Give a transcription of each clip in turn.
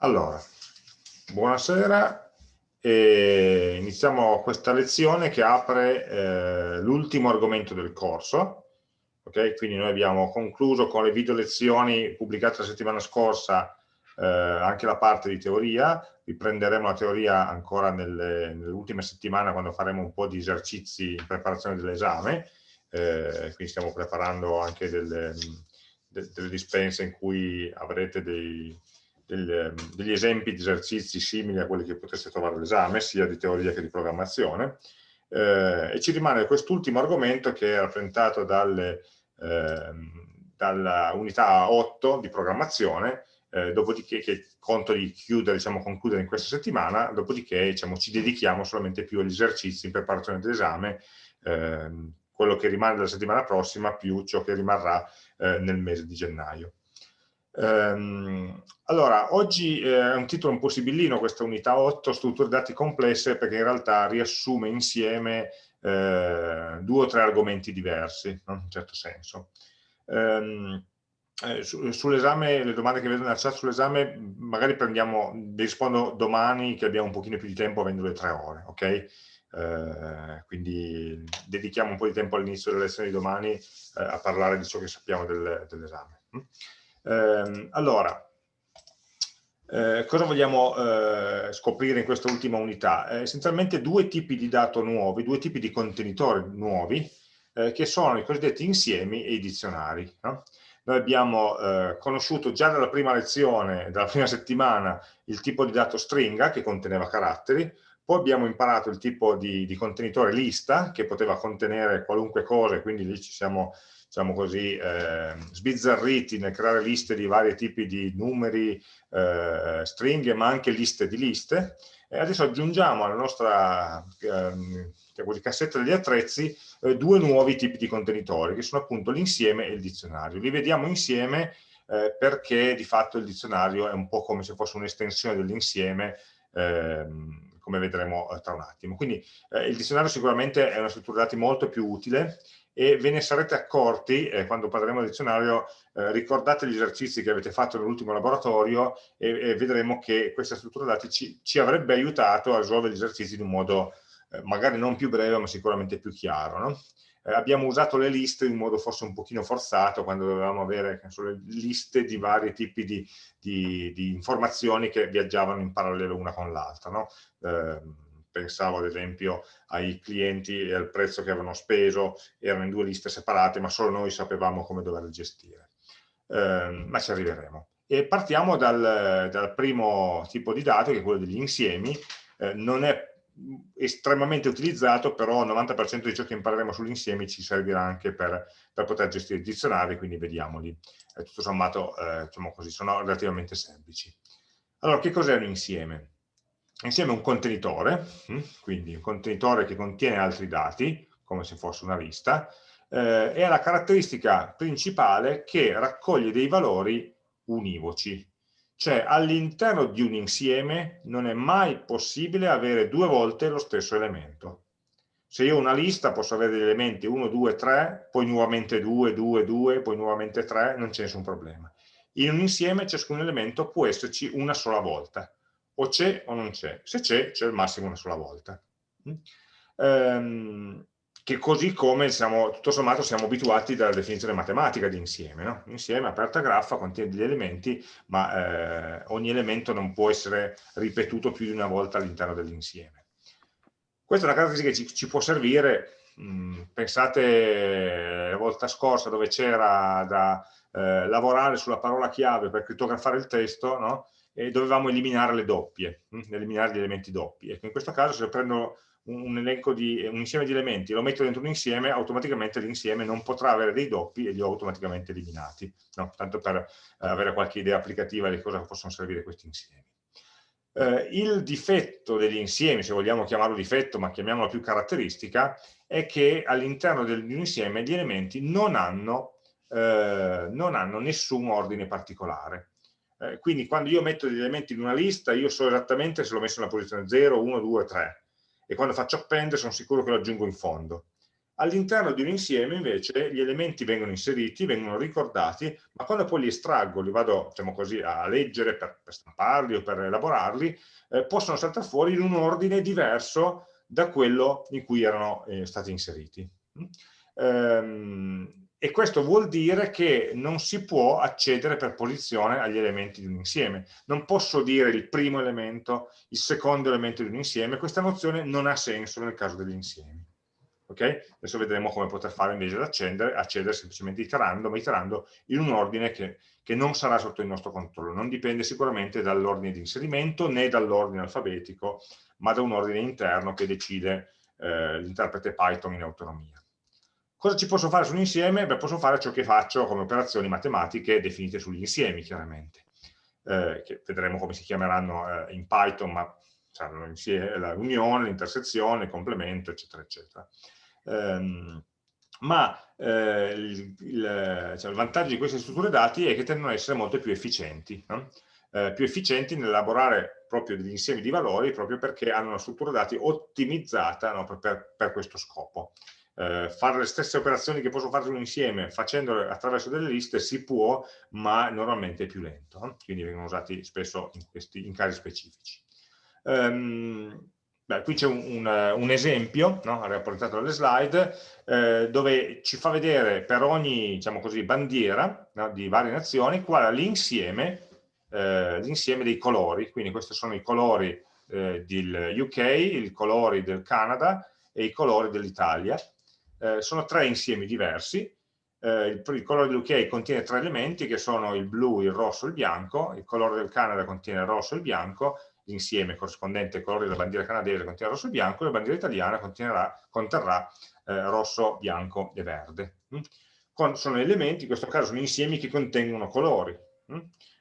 Allora, buonasera, e iniziamo questa lezione che apre eh, l'ultimo argomento del corso. Okay? Quindi noi abbiamo concluso con le video lezioni pubblicate la settimana scorsa eh, anche la parte di teoria, riprenderemo la teoria ancora nelle, ultime settimane quando faremo un po' di esercizi in preparazione dell'esame, eh, quindi stiamo preparando anche delle, delle dispense in cui avrete dei del, ehm, degli esempi di esercizi simili a quelli che potreste trovare all'esame, sia di teoria che di programmazione, eh, e ci rimane quest'ultimo argomento che è rappresentato dalle, eh, dalla unità 8 di programmazione, eh, dopodiché che conto di chiudere, diciamo, concludere in questa settimana, dopodiché diciamo, ci dedichiamo solamente più agli esercizi in preparazione dell'esame, ehm, quello che rimane dalla settimana prossima più ciò che rimarrà eh, nel mese di gennaio. Ehm, allora, oggi eh, è un titolo un po' sibillino questa unità 8, strutture dati complesse, perché in realtà riassume insieme eh, due o tre argomenti diversi, no? in un certo senso. Ehm, eh, su, sull'esame, le domande che vedo nella chat sull'esame, magari prendiamo, vi rispondo domani che abbiamo un pochino più di tempo avendo le tre ore, ok? Eh, quindi dedichiamo un po' di tempo all'inizio delle lezioni di domani eh, a parlare di ciò che sappiamo del, dell'esame. Eh, allora, eh, cosa vogliamo eh, scoprire in questa ultima unità? Eh, essenzialmente due tipi di dato nuovi, due tipi di contenitori nuovi, eh, che sono i cosiddetti insiemi e i dizionari. No? Noi abbiamo eh, conosciuto già dalla prima lezione, dalla prima settimana, il tipo di dato stringa che conteneva caratteri, poi abbiamo imparato il tipo di, di contenitore lista che poteva contenere qualunque cosa, quindi lì ci siamo diciamo così, eh, sbizzarriti nel creare liste di vari tipi di numeri, eh, stringhe, ma anche liste di liste. E adesso aggiungiamo alla nostra ehm, cassetta degli attrezzi eh, due nuovi tipi di contenitori, che sono appunto l'insieme e il dizionario. Li vediamo insieme eh, perché di fatto il dizionario è un po' come se fosse un'estensione dell'insieme, ehm, come vedremo eh, tra un attimo. Quindi eh, il dizionario sicuramente è una struttura dati molto più utile, e ve ne sarete accorti, eh, quando parleremo del dizionario, eh, ricordate gli esercizi che avete fatto nell'ultimo laboratorio e, e, vedremo che questa struttura dati ci, ci, avrebbe aiutato a risolvere gli esercizi in un modo eh, magari non più breve ma sicuramente più chiaro. No? Eh, abbiamo usato le liste in modo forse un pochino forzato quando dovevamo avere le liste di vari tipi di, di, di, informazioni che viaggiavano in parallelo una con l'altra. No? Pensavo ad esempio ai clienti e al prezzo che avevano speso, erano in due liste separate, ma solo noi sapevamo come doverle gestire. Eh, ma ci arriveremo. E partiamo dal, dal, primo tipo di dato, che è quello degli insiemi. Eh, non è estremamente utilizzato, però il 90% di ciò che impareremo sugli insiemi ci servirà anche per, per poter gestire i dizionari, quindi vediamoli. Eh, tutto sommato, eh, diciamo così, sono relativamente semplici. Allora, che cos'è un insieme? Insieme a un contenitore, hm, quindi un contenitore che contiene altri dati, come se fosse una lista, eh, e la caratteristica principale che raccoglie dei valori univoci. Cioè all'interno di un insieme non è mai possibile avere due volte lo stesso elemento. Se io ho una lista posso avere degli elementi 1, 2, 3, poi nuovamente 2, 2, 2, poi nuovamente 3, non c'è nessun problema. In un insieme ciascun elemento può esserci una sola volta o c'è o non c'è. Se c'è, c'è al massimo una sola volta. Mm? Ehm, che così come siamo, tutto sommato siamo abituati dalla definizione matematica di insieme. No? Insieme, aperta graffa, contiene degli elementi, ma eh, ogni elemento non può essere ripetuto più di una volta all'interno dell'insieme. Questa è una caratteristica che ci, ci può servire, mh, mm, pensate la volta scorsa dove c'era da eh, lavorare sulla parola chiave per crittografare il testo, no? E dovevamo eliminare le doppie, hm, eliminare gli elementi doppi. Ecco, in questo caso se prendo un, elenco di, un insieme di elementi e lo metto dentro un insieme, automaticamente l'insieme non potrà avere dei doppi e li ho automaticamente eliminati, no? tanto per eh, avere qualche idea applicativa di cosa possono servire questi insiemi. Eh, il difetto degli insiemi, se vogliamo chiamarlo difetto, ma chiamiamolo più caratteristica, è che all'interno di un insieme gli elementi non hanno, eh, non hanno nessun ordine particolare. Eh, quindi quando io metto degli elementi in una lista, io so esattamente se l'ho messo nella posizione 0, 1, 2, 3. E quando faccio append sono sicuro che lo aggiungo in fondo. all'interno di un insieme invece gli elementi vengono inseriti, vengono ricordati, ma quando poi li estraggo, li vado diciamo così, a leggere per, per stamparli o per elaborarli, eh, possono saltare fuori in un ordine diverso da quello in cui erano eh, stati inseriti. Ehm, e questo vuol dire che non si può accedere per posizione agli elementi di un insieme. Non posso dire il primo elemento, il secondo elemento di un insieme, questa nozione non ha senso nel caso degli insiemi. Okay? Adesso vedremo come poter fare invece ad accedere, accedere semplicemente iterando, ma iterando in un ordine che, che non sarà sotto il nostro controllo. Non dipende sicuramente dall'ordine di inserimento né dall'ordine alfabetico, ma da un ordine interno che decide eh, l'interprete Python in autonomia. Cosa ci posso fare su un insieme? Beh, posso fare ciò che faccio come operazioni matematiche definite sugli insiemi, chiaramente, eh, che vedremo come si chiameranno eh, in Python, ma saranno l'unione, l'intersezione, il complemento, eccetera, eccetera. Um, ma eh, il, il, cioè, il, vantaggio di queste strutture dati è che tendono ad essere molto più efficienti, no? eh, più efficienti nell'elaborare proprio degli insiemi di valori proprio perché hanno una struttura dati ottimizzata no? per, per, questo scopo eh, fare le stesse operazioni che posso fare un insieme facendole attraverso delle liste si può, ma normalmente è più lento, eh? quindi vengono usati spesso in, questi, in casi specifici. Um, beh, qui c'è un, un, un, esempio, no? rapportato dalle slide, eh, dove ci fa vedere per ogni diciamo così, bandiera no? di varie nazioni qual è l'insieme eh, dei colori, quindi questi sono i colori eh, del UK, i colori del Canada e i colori dell'Italia, eh, sono tre insiemi diversi, eh, il, il, colore dell'UK contiene tre elementi che sono il blu, il rosso e il bianco, il colore del Canada contiene il rosso e il bianco, l'insieme corrispondente al colore della bandiera canadese contiene rosso e bianco, la bandiera italiana conterrà eh, rosso, bianco e verde. Mm? Con, sono elementi, in questo caso sono insiemi che contengono colori. Mm?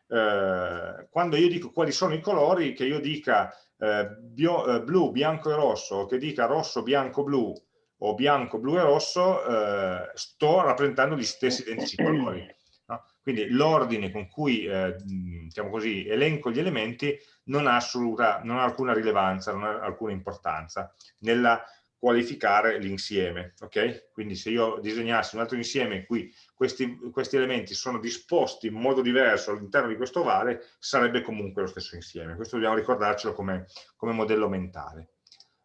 Eh, quando io dico quali sono i colori, che io dica eh, bio, eh, blu, bianco e rosso, o che dica rosso, bianco, blu, o bianco, blu e rosso, eh, sto rappresentando gli stessi identici colori. No? Quindi l'ordine con cui eh, diciamo così, elenco gli elementi non ha, assoluta, non ha alcuna rilevanza, non ha alcuna importanza nella qualificare l'insieme. Okay? Quindi se io disegnassi un altro insieme in cui questi, questi elementi sono disposti in modo diverso all'interno di questo ovale, sarebbe comunque lo stesso insieme. Questo dobbiamo ricordarcelo come, come modello mentale.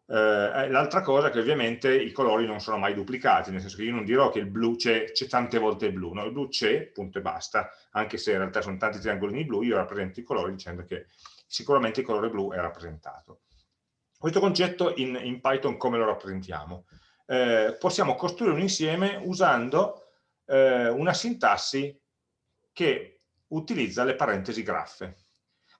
Eh, L'altra cosa è che ovviamente i colori non sono mai duplicati, nel senso che io non dirò che il blu c'è tante volte il blu, no? il blu c'è, punto e basta, anche se in realtà sono tanti triangolini blu, io rappresento i colori dicendo che sicuramente il colore blu è rappresentato. Questo concetto in, in Python come lo rappresentiamo? Eh, possiamo costruire un insieme usando eh, una sintassi che utilizza le parentesi graffe.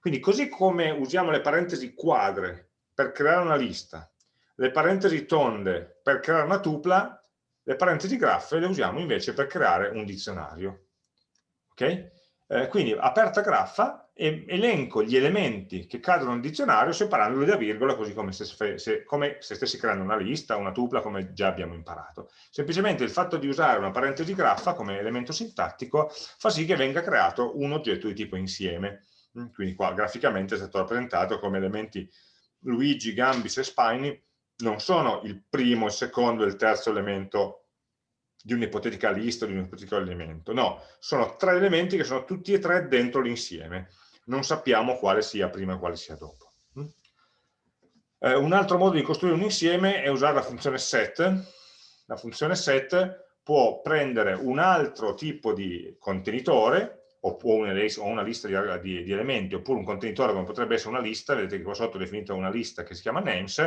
Quindi così come usiamo le parentesi quadre per creare una lista le parentesi tonde per creare una tupla, le parentesi graffe le usiamo invece per creare un dizionario. Ok? Eh, quindi aperta graffa elenco gli elementi che cadono nel dizionario separandoli da virgola così come se, se, come se stessi creando una lista, una tupla come già abbiamo imparato. Semplicemente il fatto di usare una parentesi graffa come elemento sintattico fa sì che venga creato un oggetto di tipo insieme. Mm, quindi qua graficamente è stato rappresentato come elementi Luigi, Gambis e Spiny non sono il primo, il secondo e il terzo elemento di un'ipotetica lista, di un ipotetico elemento, no, sono tre elementi che sono tutti e tre dentro l'insieme, non sappiamo quale sia prima e quale sia dopo. Mm? Eh, un altro modo di costruire un insieme è usare la funzione set, la funzione set può prendere un altro tipo di contenitore, o una, lista di, di, di, elementi, oppure un contenitore come potrebbe essere una lista, vedete che qua sotto ho definito una lista che si chiama names,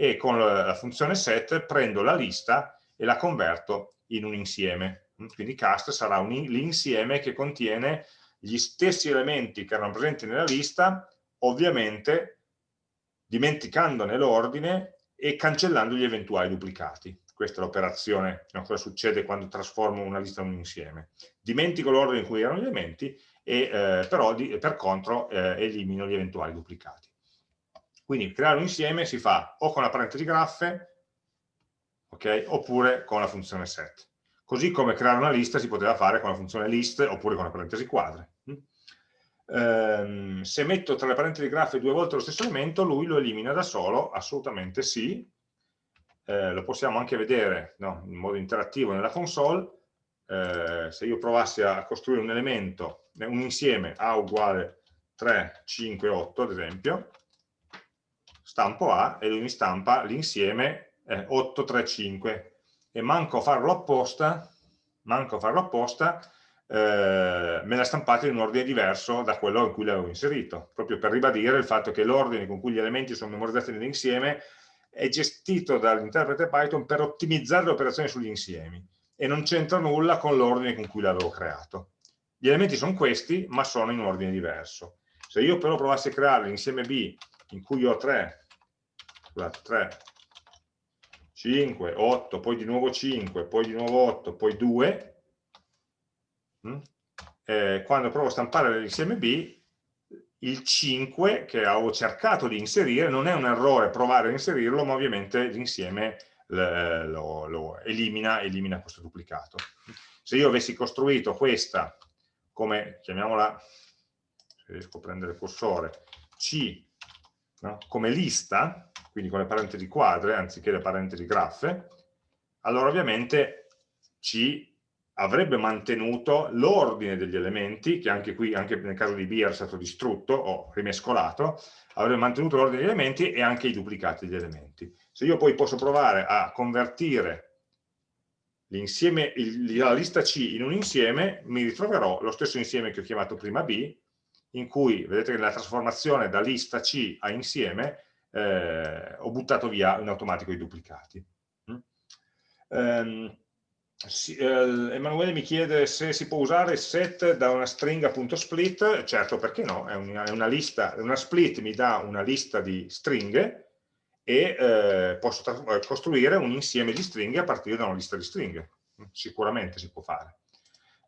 e con la funzione set prendo la lista e la converto in un insieme. Quindi cast sarà l'insieme che contiene gli stessi elementi che erano presenti nella lista, ovviamente dimenticandone l'ordine e cancellando gli eventuali duplicati. Questa è l'operazione, no, cosa succede quando trasformo una lista in un insieme. Dimentico l'ordine in cui erano gli elementi, e, eh, però di, per contro eh, elimino gli eventuali duplicati. Quindi creare un insieme si fa o con la parentesi graffe, okay, oppure con la funzione set. Così come creare una lista si poteva fare con la funzione list oppure con la parentesi quadre. Ehm, se metto tra le parentesi graffe due volte lo stesso elemento, lui lo elimina da solo, assolutamente sì. eh, lo possiamo anche vedere no, in modo interattivo nella console, eh, se io provassi a costruire un elemento, un insieme A uguale 3, 5, 8 ad esempio, stampo A e lui mi stampa l'insieme eh, 8, 3, 5 e manco a farlo apposta, manco a farlo apposta eh, me l'ha stampato in un ordine diverso da quello in cui l'avevo inserito, proprio per ribadire il fatto che l'ordine con cui gli elementi sono memorizzati nell'insieme è gestito dall'interprete Python per ottimizzare le operazioni sugli insiemi e non c'entra nulla con l'ordine con cui l'avevo creato. Gli elementi sono questi, ma sono in ordine diverso. Se io però provassi a creare l'insieme B in cui ho 3, scusate, 3, 5, 8, poi di nuovo 5, poi di nuovo 8, poi 2, Mm? eh, quando provo a stampare l'insieme B, il 5 che avevo cercato di inserire non è un errore provare a inserirlo, ma ovviamente l'insieme lo, lo elimina, elimina questo duplicato. Se io avessi costruito questa come, chiamiamola, se riesco a prendere il cursore, C no? come lista, quindi con le parentesi quadre anziché le parentesi graffe, allora ovviamente C avrebbe mantenuto l'ordine degli elementi, che anche qui, anche nel caso di B era stato distrutto o rimescolato, avrebbe mantenuto l'ordine degli elementi e anche i duplicati degli elementi. Se io poi posso provare a convertire la lista C in un insieme, mi ritroverò lo stesso insieme che ho chiamato prima B, in cui, vedete che nella trasformazione da lista C a insieme, eh, ho buttato via in automatico i duplicati. Mm? Um, sì, eh, Emanuele mi chiede se si può usare set da una stringa.split, certo perché no, è una, è una, lista, una split mi dà una lista di stringhe e eh, posso costruire un insieme di stringhe a partire da una lista di stringhe, sicuramente si può fare.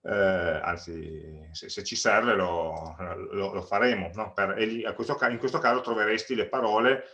Eh, anzi, se, se, ci serve lo, lo, lo faremo, no? per, questo, in questo caso troveresti le parole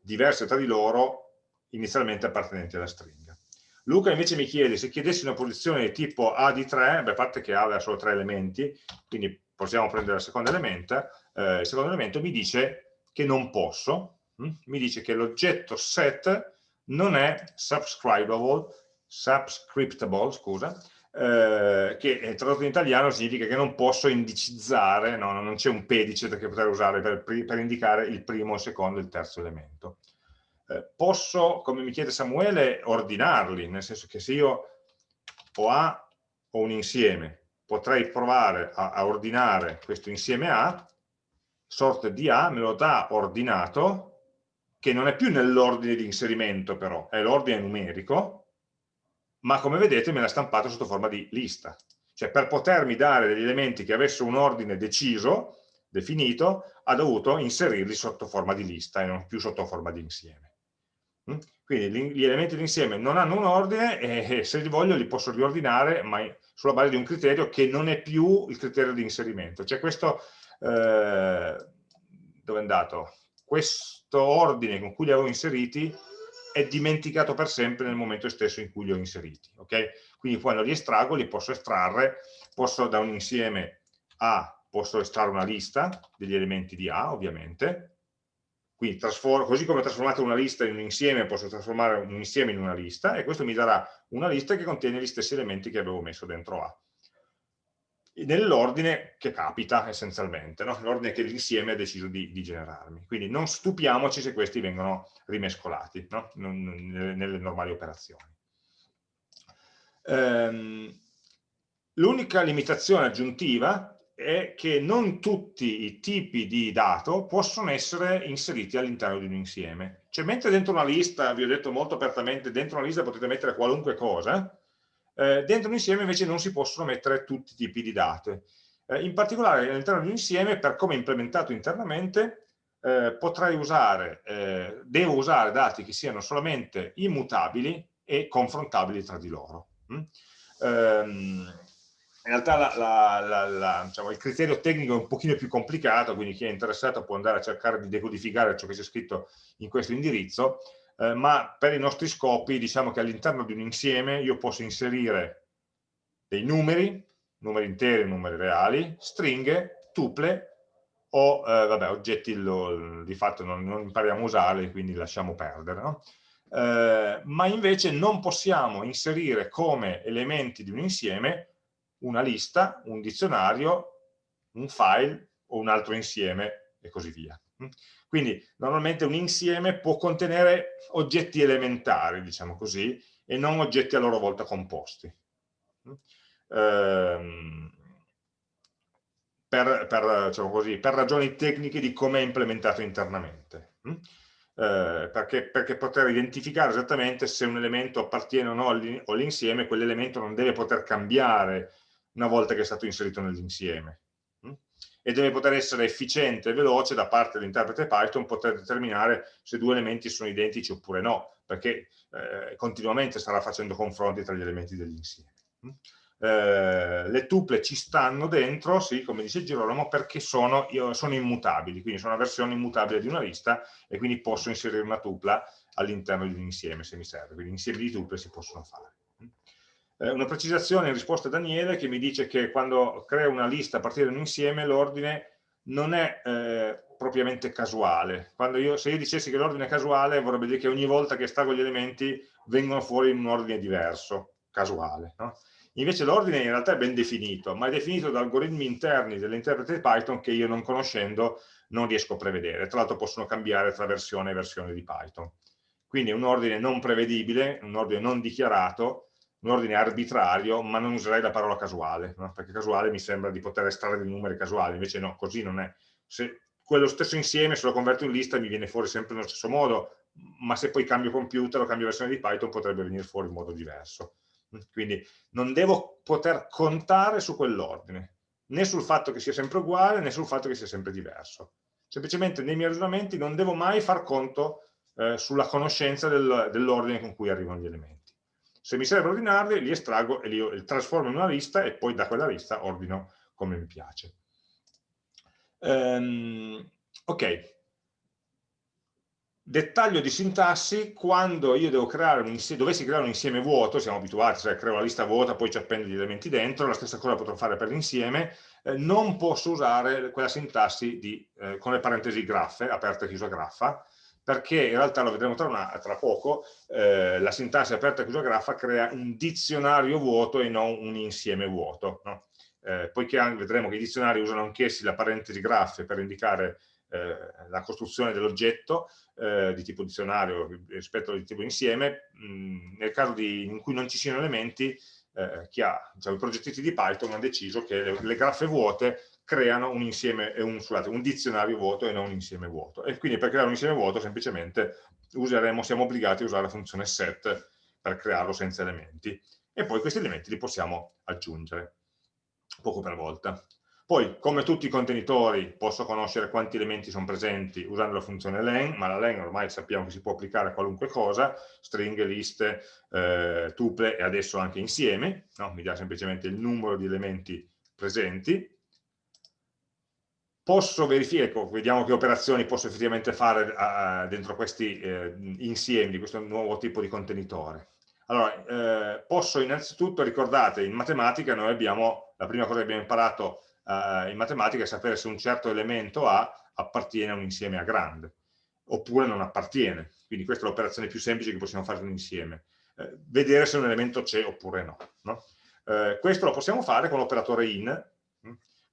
diverse tra di loro inizialmente appartenenti alla stringa. Luca invece mi chiede se chiedessi una posizione di tipo A di 3, beh, a parte che A aveva solo tre elementi, quindi possiamo prendere il secondo elemento, eh, il secondo elemento mi dice che non posso, hm? mi dice che l'oggetto set non è subscribable, subscriptable, scusa, eh, che tradotto in italiano significa che non posso indicizzare, no, non c'è un pedice che potrei usare per, per indicare il primo, il secondo e il terzo elemento. Eh, posso, come mi chiede Samuele, ordinarli, nel senso che se io ho A o un insieme, potrei provare a, a ordinare questo insieme A, sorte di A me lo dà ordinato, che non è più nell'ordine di inserimento però, è l'ordine numerico, ma come vedete me l'ha stampato sotto forma di lista. Cioè per potermi dare degli elementi che avessero un ordine deciso, definito, ha dovuto inserirli sotto forma di lista e non più sotto forma di insieme. Mm? Quindi gli elementi d'insieme non hanno un ordine e se li voglio li posso riordinare, ma sulla base di un criterio che non è più il criterio di inserimento. Cioè questo, eh, dove è andato? Questo ordine con cui li avevo inseriti è dimenticato per sempre nel momento stesso in cui li ho inseriti. Okay? Quindi quando li estraggo li posso estrarre, posso da un insieme A, posso estrarre una lista degli elementi di A ovviamente, quindi così come ho trasformato una lista in un insieme, posso trasformare un insieme in una lista e questo mi darà una lista che contiene gli stessi elementi che avevo messo dentro A. Nell'ordine che capita essenzialmente, no? l'ordine che l'insieme ha deciso di, di, generarmi. Quindi non stupiamoci se questi vengono rimescolati no? nelle, nelle, normali operazioni. Ehm, L'unica limitazione aggiuntiva è che non tutti i tipi di dato possono essere inseriti all'interno di un insieme. Cioè, mentre dentro una lista, vi ho detto molto apertamente, dentro una lista potete mettere qualunque cosa, eh, dentro un insieme invece non si possono mettere tutti i tipi di dati. Eh, in particolare all'interno di un insieme, per come è implementato internamente, eh, potrei usare, eh, devo usare dati che siano solamente immutabili e confrontabili tra di loro. Mm? Um, in realtà la, la, la, diciamo, il criterio tecnico è un pochino più complicato, quindi chi è interessato può andare a cercare di decodificare ciò che c'è scritto in questo indirizzo, eh, ma per i nostri scopi diciamo che all'interno di un insieme io posso inserire dei numeri, numeri interi, numeri reali, stringhe, tuple o eh, vabbè, oggetti lo, di fatto non, non, impariamo a usarli, quindi lasciamo perdere. No? eh, ma invece non possiamo inserire come elementi di un insieme una lista, un dizionario, un file o un altro insieme e così via. Quindi normalmente un insieme può contenere oggetti elementari, diciamo così, e non oggetti a loro volta composti. Ehm, per, per, diciamo così, per, ragioni tecniche di come è implementato internamente. Eh, perché, perché, poter identificare esattamente se un elemento appartiene o no all'insieme, quell'elemento non deve poter cambiare una volta che è stato inserito nell'insieme e deve poter essere efficiente e veloce da parte dell'interprete Python poter determinare se due elementi sono identici oppure no, perché eh, continuamente starà facendo confronti tra gli elementi dell'insieme. Eh, le tuple ci stanno dentro, sì, come dice Girolamo, perché sono, sono immutabili, quindi sono una versione immutabile di una lista e quindi posso inserire una tupla all'interno di un insieme se mi serve, quindi insiemi di tuple si possono fare. Eh, una precisazione in risposta a Daniele che mi dice che quando creo una lista a partire da un insieme l'ordine non è eh, propriamente casuale. Io, se io dicessi che l'ordine è casuale vorrebbe dire che ogni volta che estraggo gli elementi vengono fuori in un ordine diverso, casuale. No? Invece l'ordine in realtà è ben definito, ma è definito da algoritmi interni dell'interprete Python che io non conoscendo non riesco a prevedere. Tra l'altro possono cambiare tra versione e versione di Python. Quindi è un ordine non prevedibile, un ordine non dichiarato, un ordine arbitrario, ma non userei la parola casuale, no? perché casuale mi sembra di poter estrarre dei numeri casuali, invece no, così non è. Se quello stesso insieme, se lo converto in lista, mi viene fuori sempre nello stesso modo, ma se poi cambio computer o cambio versione di Python potrebbe venire fuori in modo diverso. Quindi non devo poter contare su quell'ordine, né sul fatto che sia sempre uguale, né sul fatto che sia sempre diverso. Semplicemente nei miei ragionamenti non devo mai far conto eh, sulla conoscenza del, dell'ordine con cui arrivano gli elementi. Se mi serve ordinarli, li estraggo e li trasformo in una lista e poi da quella lista ordino come mi piace. Um, ok. Dettaglio di sintassi, quando io devo creare un insieme, dovessi creare un insieme vuoto, siamo abituati, cioè creo la lista vuota, poi ci appendo gli elementi dentro, la stessa cosa potrò fare per l'insieme, eh, non posso usare quella sintassi di, eh, con le parentesi graffe, aperta e chiusa graffa, perché in realtà lo vedremo tra, una, tra poco, eh, la sintassi aperta e chiusa graffa crea un dizionario vuoto e non un insieme vuoto. No? Eh, poiché vedremo che i dizionari usano anch'essi la parentesi graffe per indicare eh, la costruzione dell'oggetto eh, di tipo dizionario rispetto al tipo insieme, mh, nel caso di, in cui non ci siano elementi, eh, chi ha, diciamo, i progettisti di Python hanno deciso che le, le graffe vuote creano un, insieme, un, scusate, un dizionario vuoto e non un insieme vuoto. E quindi per creare un insieme vuoto semplicemente useremo, siamo obbligati a usare la funzione set per crearlo senza elementi. E poi questi elementi li possiamo aggiungere, poco per volta. Poi, come tutti i contenitori, posso conoscere quanti elementi sono presenti usando la funzione len, ma la len ormai sappiamo che si può applicare a qualunque cosa, stringhe, liste, eh, tuple e adesso anche insieme, no? mi dà semplicemente il numero di elementi presenti, posso verificare, ecco, vediamo che operazioni posso effettivamente fare uh, dentro questi uh, insiemi di questo nuovo tipo di contenitore. Allora, eh, posso innanzitutto, ricordate, in matematica noi abbiamo, la prima cosa che abbiamo imparato uh, in matematica è sapere se un certo elemento A appartiene a un insieme A grande, oppure non appartiene. Quindi questa è l'operazione più semplice che possiamo fare in un insieme. Eh, vedere se un elemento c'è oppure no. no? Eh, questo lo possiamo fare con l'operatore in,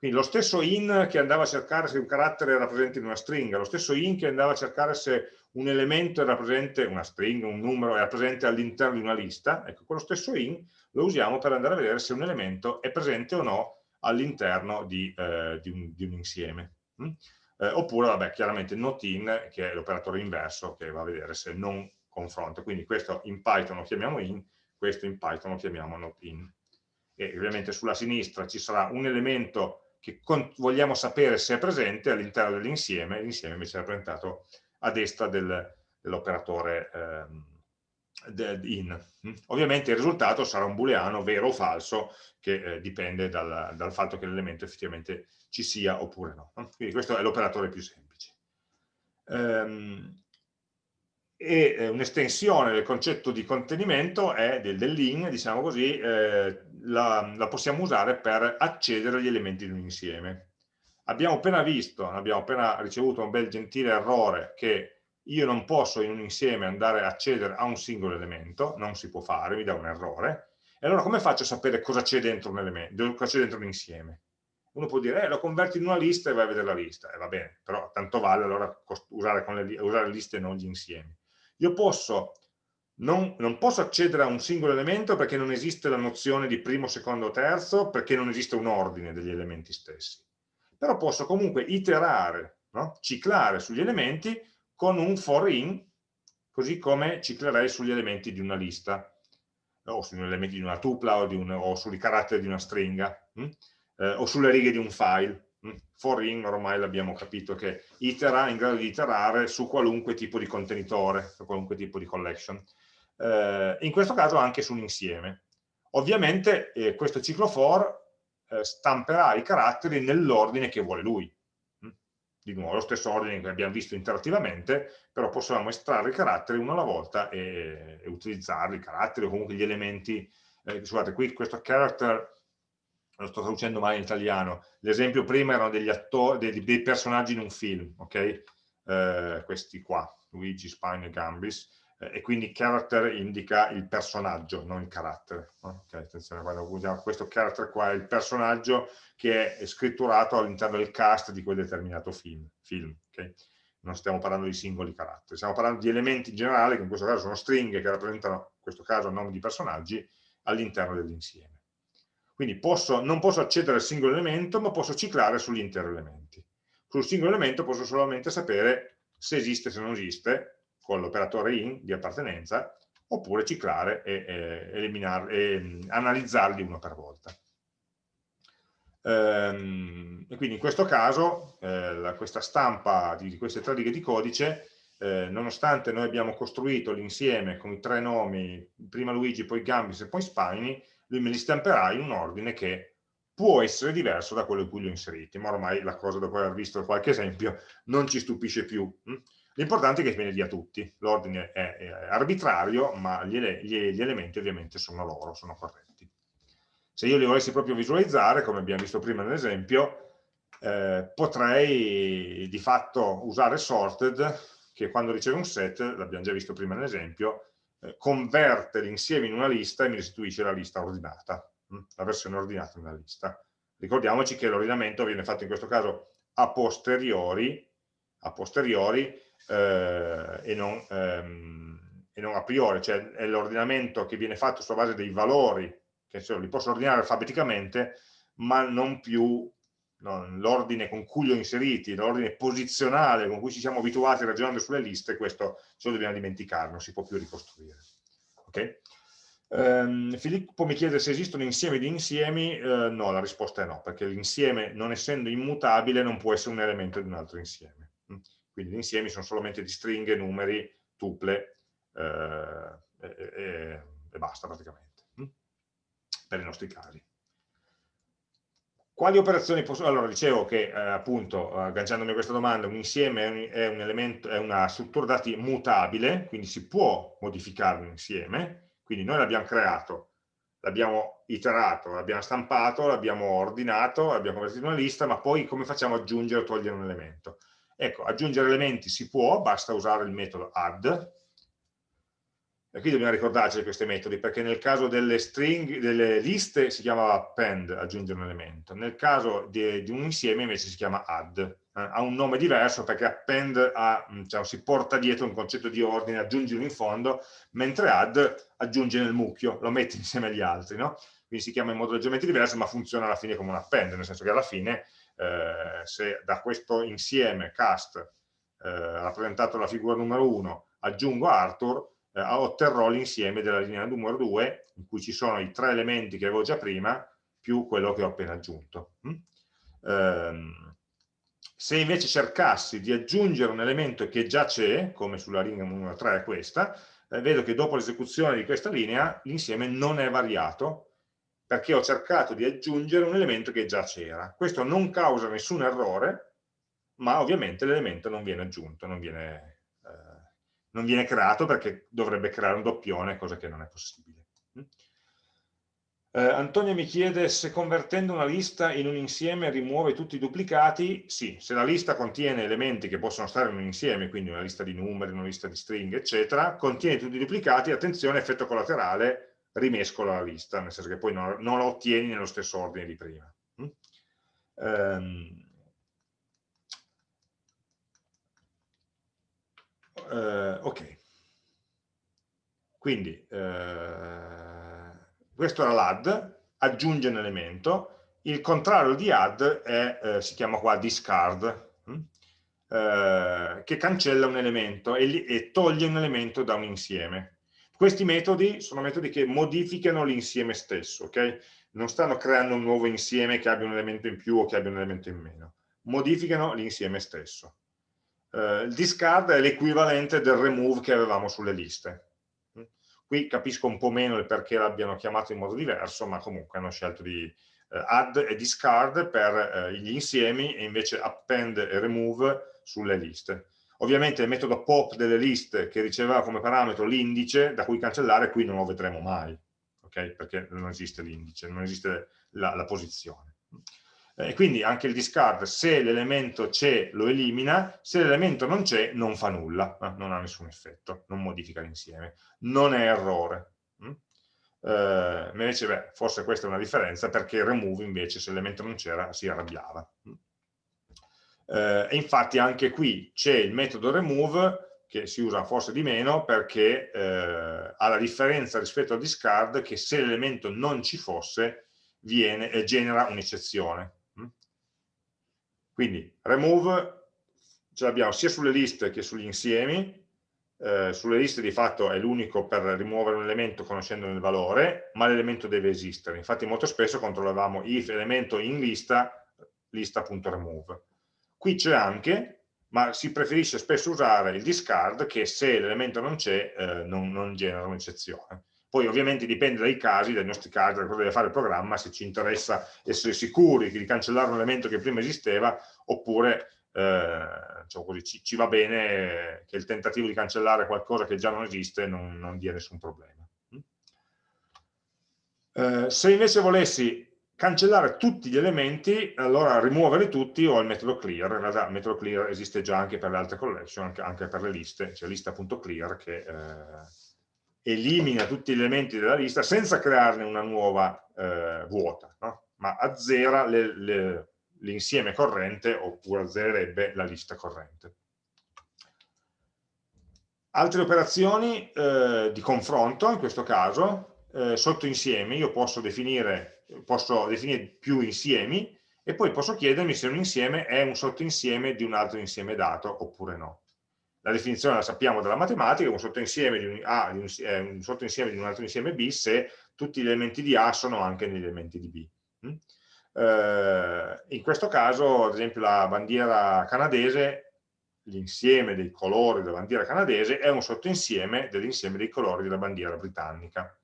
quindi lo stesso in che andava a cercare se un carattere era presente in una stringa, lo stesso in che andava a cercare se un elemento era presente, una stringa, un numero era presente all'interno di una lista, ecco, quello stesso in lo usiamo per andare a vedere se un elemento è presente o no all'interno di, eh, di, di, un insieme. Mm? Eh, oppure, vabbè, chiaramente not in, che è l'operatore inverso, che va a vedere se non confronta. Quindi questo in Python lo chiamiamo in, questo in Python lo chiamiamo not in. E ovviamente sulla sinistra ci sarà un elemento che vogliamo sapere se è presente all'interno dell'insieme, l'insieme invece è rappresentato a destra del, dell'operatore eh, in. Ovviamente il risultato sarà un booleano vero o falso che eh, dipende dal, dal, fatto che l'elemento effettivamente ci sia oppure no. Quindi questo è l'operatore più semplice. Um, e eh, un'estensione del concetto di contenimento è del, dell'in, diciamo così, eh, la, la, possiamo usare per accedere agli elementi di un insieme. Abbiamo appena visto, abbiamo appena ricevuto un bel gentile errore che io non posso in un insieme andare a accedere a un singolo elemento, non si può fare, mi dà un errore, e allora come faccio a sapere cosa c'è dentro un elemento, cosa c'è dentro un insieme? Uno può dire, eh, lo converti in una lista e vai a vedere la lista, e eh, va bene, però tanto vale allora usare, le, usare liste e non gli insiemi. Io posso, non, non posso accedere a un singolo elemento perché non esiste la nozione di primo, secondo terzo, perché non esiste un ordine degli elementi stessi. Però posso comunque iterare, no? ciclare sugli elementi con un for in, così come ciclerei sugli elementi di una lista, o sugli elementi di una tupla o, un, o sui caratteri di una stringa. Hm? eh, o sulle righe di un file. Mm. For in ormai l'abbiamo capito che itera in grado di iterare su qualunque tipo di contenitore, su qualunque tipo di collection. Eh, in questo caso anche su un insieme. Ovviamente eh, questo ciclo for eh, stamperà i caratteri nell'ordine che vuole lui. Mm. Di nuovo, lo stesso ordine che abbiamo visto interattivamente, però possiamo estrarre i caratteri uno alla volta e, e utilizzarli, i caratteri o comunque gli elementi. Eh, scusate, qui questo character lo sto traducendo male in italiano, l'esempio prima erano degli attori, dei, dei, personaggi in un film, ok? Eh, questi qua, Luigi, Spine e Gambis, eh, e quindi character indica il personaggio, non il carattere. Ok, attenzione, quando usiamo questo character qua è il personaggio che è scritturato all'interno del cast di quel determinato film, film ok? Non stiamo parlando di singoli caratteri, stiamo parlando di elementi in generale, che in questo caso sono stringhe che rappresentano, in questo caso, nomi di personaggi, all'interno dell'insieme. Quindi posso, non posso accedere al singolo elemento, ma posso ciclare sugli interi elementi. Sul singolo elemento posso solamente sapere se esiste o se non esiste, con l'operatore in di appartenenza, oppure ciclare e, e, e mm, analizzarli uno per volta. Ehm, e quindi in questo caso eh, la, questa stampa di, di, queste tre righe di codice, eh, nonostante noi abbiamo costruito l'insieme con i tre nomi, prima Luigi, poi Gambis e poi Spiny, lui me li stamperà in un ordine che può essere diverso da quello in cui li ho inseriti, ma ormai la cosa dopo aver visto qualche esempio non ci stupisce più. Hm? L'importante è che me li dia tutti, l'ordine è, arbitrario, ma gli, elementi ovviamente sono loro, sono corretti. Se io li volessi proprio visualizzare, come abbiamo visto prima nell'esempio, eh, potrei di fatto usare sorted, che quando riceve un set, l'abbiamo già visto prima nell'esempio, eh, converte l'insieme in una lista e mi restituisce la lista ordinata, hm? la versione ordinata di una lista. Ricordiamoci che l'ordinamento viene fatto in questo caso a posteriori, a posteriori eh, e, non, ehm, e, non, a priori, cioè è l'ordinamento che viene fatto sulla base dei valori, che cioè, li posso ordinare alfabeticamente, ma non più l'ordine con cui li ho inseriti, l'ordine posizionale con cui ci siamo abituati ragionando sulle liste, questo ce lo dobbiamo dimenticare, non si può più ricostruire. Okay? Um, Filippo mi chiede se esistono insiemi di insiemi, uh, no, la risposta è no, perché l'insieme non essendo immutabile non può essere un elemento di un altro insieme. Mm? Quindi gli insiemi sono solamente di stringhe, numeri, tuple uh, e, e, e, basta praticamente, mm? per i nostri casi. Quali operazioni posso... Allora, dicevo che eh, appunto, agganciandomi a questa domanda, un insieme è, un, è, un elemento, è una struttura dati mutabile, quindi si può modificare un insieme, quindi noi l'abbiamo creato, l'abbiamo iterato, l'abbiamo stampato, l'abbiamo ordinato, l'abbiamo convertito in una lista, ma poi come facciamo ad aggiungere o togliere un elemento? Ecco, aggiungere elementi si può, basta usare il metodo add, e qui dobbiamo ricordarci di questi metodi, perché nel caso delle, string, delle liste si chiama append, aggiungere un elemento, nel caso di, di un insieme invece si chiama add. Eh, ha un nome diverso perché append ha, diciamo, si porta dietro un concetto di ordine, aggiungilo in fondo, mentre add aggiunge nel mucchio, lo mette insieme agli altri. No? Quindi si chiama in modo leggermente diverso, ma funziona alla fine come un append, nel senso che alla fine eh, se da questo insieme cast eh, rappresentato la figura numero 1 aggiungo Arthur, eh, otterrò l'insieme della linea numero 2 in cui ci sono i tre elementi che avevo già prima più quello che ho appena aggiunto. Mm? Ehm, se invece cercassi di aggiungere un elemento che già c'è, come sulla linea numero 3 è questa, eh, vedo che dopo l'esecuzione di questa linea l'insieme non è variato perché ho cercato di aggiungere un elemento che già c'era. Questo non causa nessun errore, ma ovviamente l'elemento non viene aggiunto, non viene non viene creato perché dovrebbe creare un doppione, cosa che non è possibile. Eh, Antonio mi chiede se convertendo una lista in un insieme rimuove tutti i duplicati. Sì, se la lista contiene elementi che possono stare in un insieme, quindi una lista di numeri, una lista di stringhe, eccetera, contiene tutti i duplicati, attenzione, effetto collaterale, rimescola la lista, nel senso che poi non, non la ottieni nello stesso ordine di prima. Mm? Um, uh, ok. Quindi, uh, questo era l'add, aggiunge un elemento, il contrario di add è, eh, si chiama qua discard, hm? eh, che cancella un elemento e, e, toglie un elemento da un insieme. Questi metodi sono metodi che modificano l'insieme stesso, ok? Non stanno creando un nuovo insieme che abbia un elemento in più o che abbia un elemento in meno, modificano l'insieme stesso. Eh, il discard è l'equivalente del remove che avevamo sulle liste Qui capisco un po' meno il perché l'abbiano chiamato in modo diverso, ma comunque hanno scelto di eh, add e discard per eh, gli insiemi e invece append e remove sulle liste. Ovviamente il metodo pop delle liste che riceveva come parametro l'indice da cui cancellare qui non lo vedremo mai, okay? perché non esiste l'indice, non esiste la, la posizione. Eh, e quindi anche il discard, se l'elemento c'è lo elimina, se l'elemento non c'è non fa nulla, eh, non ha nessun effetto, non modifica l'insieme, non è errore. Mm? Eh, invece beh, forse questa è una differenza perché il remove invece se l'elemento non c'era si arrabbiava. Mm? Eh, e infatti anche qui c'è il metodo remove che si usa forse di meno perché eh, ha la differenza rispetto al discard che se l'elemento non ci fosse viene, eh, genera un'eccezione quindi remove ce l'abbiamo sia sulle liste che sugli insiemi, eh, sulle liste di fatto è l'unico per rimuovere un elemento conoscendone il valore, ma l'elemento deve esistere. Infatti molto spesso controllavamo if elemento in lista, lista.remove. Qui c'è anche, ma si preferisce spesso usare il discard che se l'elemento non c'è eh, non, non genera un'eccezione. Poi ovviamente dipende dai casi, dai nostri casi, da cosa deve fare il programma, se ci interessa essere sicuri di cancellare un elemento che prima esisteva, oppure eh, diciamo così, ci, ci, va bene che il tentativo di cancellare qualcosa che già non esiste non, non dia nessun problema. Eh, se invece volessi cancellare tutti gli elementi, allora rimuoverli tutti ho il metodo clear, in realtà il metodo clear esiste già anche per le altre collection, anche, anche per le liste, c'è lista.clear che... Eh, elimina tutti gli elementi della lista senza crearne una nuova eh, vuota, no? ma azzera l'insieme corrente oppure azzererebbe la lista corrente. Altre operazioni eh, di confronto, in questo caso, eh, sotto insiemi, io posso definire, posso definire più insiemi e poi posso chiedermi se un insieme è un sottoinsieme di un altro insieme dato oppure no la definizione la sappiamo dalla matematica, un sottoinsieme di un, A un, eh, un sottoinsieme di un altro insieme B se tutti gli elementi di A sono anche negli elementi di B. Mm? Eh, in questo caso, ad esempio, la bandiera canadese, l'insieme dei colori della bandiera canadese è un sottoinsieme dell'insieme dei colori della bandiera britannica.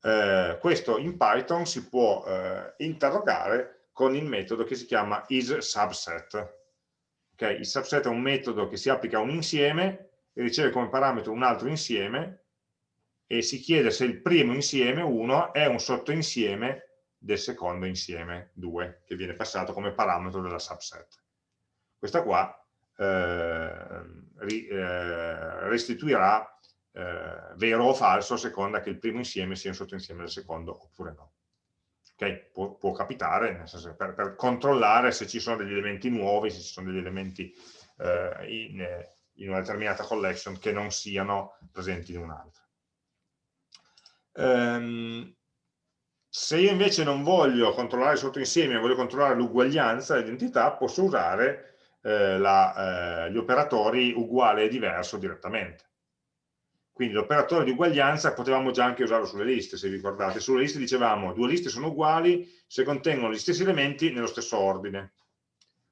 Eh, questo in Python si può eh, interrogare con il metodo che si chiama isSubset Okay? Il subset è un metodo che si applica a un insieme e riceve come parametro un altro insieme e si chiede se il primo insieme, 1, è un sottoinsieme del secondo insieme, 2, che viene passato come parametro della subset. Questa qua eh, eh, restituirà eh, vero o falso a seconda che il primo insieme sia un sottoinsieme del secondo oppure no. Okay? Può, può, capitare, nel senso per, per, controllare se ci sono degli elementi nuovi, se ci sono degli elementi eh, in, in, una determinata collection che non siano presenti in un'altra. Um, se io invece non voglio controllare il sottoinsieme, voglio controllare l'uguaglianza, l'identità, posso usare eh, la, eh, gli operatori uguale e diverso direttamente. Quindi l'operatore di uguaglianza potevamo già anche usarlo sulle liste, se vi ricordate. Sulle liste dicevamo due liste sono uguali se contengono gli stessi elementi nello stesso ordine.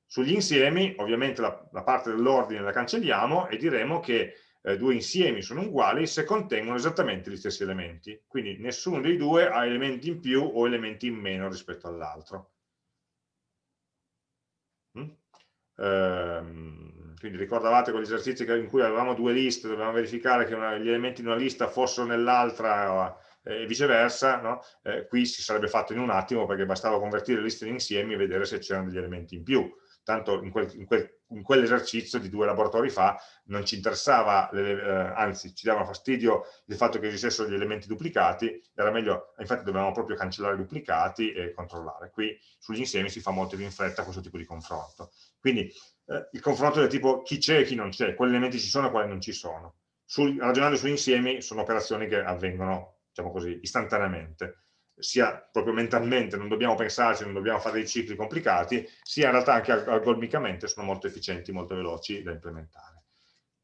Sugli insiemi, ovviamente la, la parte dell'ordine la cancelliamo e diremo che eh, due insiemi sono uguali se contengono esattamente gli stessi elementi. Quindi nessuno dei due ha elementi in più o elementi in meno rispetto all'altro. Mm? Ehm, quindi ricordavate quegli esercizi in cui avevamo due liste, dovevamo verificare che una, gli elementi di una lista fossero nell'altra e viceversa, no? eh, qui si sarebbe fatto in un attimo perché bastava convertire le liste in insiemi e vedere se c'erano degli elementi in più tanto in, quel, in, quel, in, quell'esercizio di due laboratori fa non ci interessava, le, eh, anzi ci dava fastidio il fatto che esistessero gli elementi duplicati, era meglio, infatti dovevamo proprio cancellare i duplicati e controllare. Qui sugli insiemi si fa molto più in fretta questo tipo di confronto. Quindi eh, il confronto del tipo chi c'è e chi non c'è, quali elementi ci sono e quali non ci sono. Sul, ragionando sugli insiemi sono operazioni che avvengono, diciamo così, istantaneamente sia proprio mentalmente, non dobbiamo pensarci, non dobbiamo fare dei cicli complicati, sia in realtà anche algoritmicamente sono molto efficienti, molto veloci da implementare.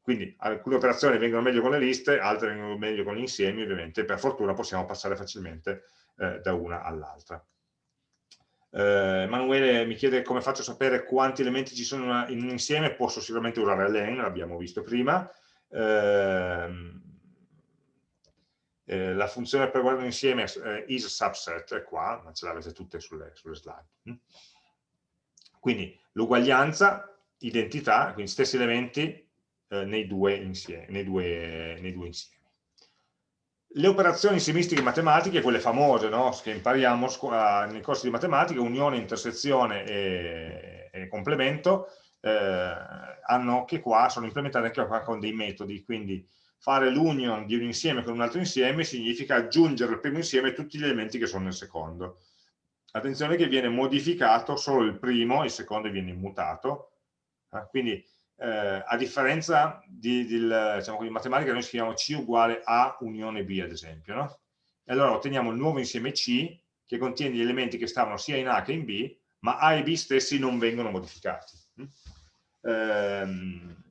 Quindi alcune operazioni vengono meglio con le liste, altre vengono meglio con gli insiemi, ovviamente per fortuna possiamo passare facilmente eh, da una all'altra. Eh, Emanuele mi chiede come faccio a sapere quanti elementi ci sono in un insieme, posso sicuramente usare len, l'abbiamo visto prima, eh, eh, la funzione per guardare insieme eh, is subset è qua, ma ce l'avete tutte sulle, sulle slide. Mm. Quindi l'uguaglianza, identità, quindi stessi elementi eh, nei, due insieme, nei, due, nei, due insiemi. Le operazioni insiemistiche matematiche, quelle famose no? che impariamo nei corsi di matematica, unione, intersezione e, e complemento, eh, hanno che qua sono implementate anche qua con dei metodi, quindi fare l'union di un insieme con un altro insieme significa aggiungere al primo insieme tutti gli elementi che sono nel secondo. Attenzione che viene modificato solo il primo, il secondo viene immutato, eh, quindi eh, a differenza di, di, diciamo, di, matematica noi scriviamo C uguale A unione B ad esempio, no? e allora otteniamo il nuovo insieme C che contiene gli elementi che stavano sia in A che in B, ma A e B stessi non vengono modificati. Ehm,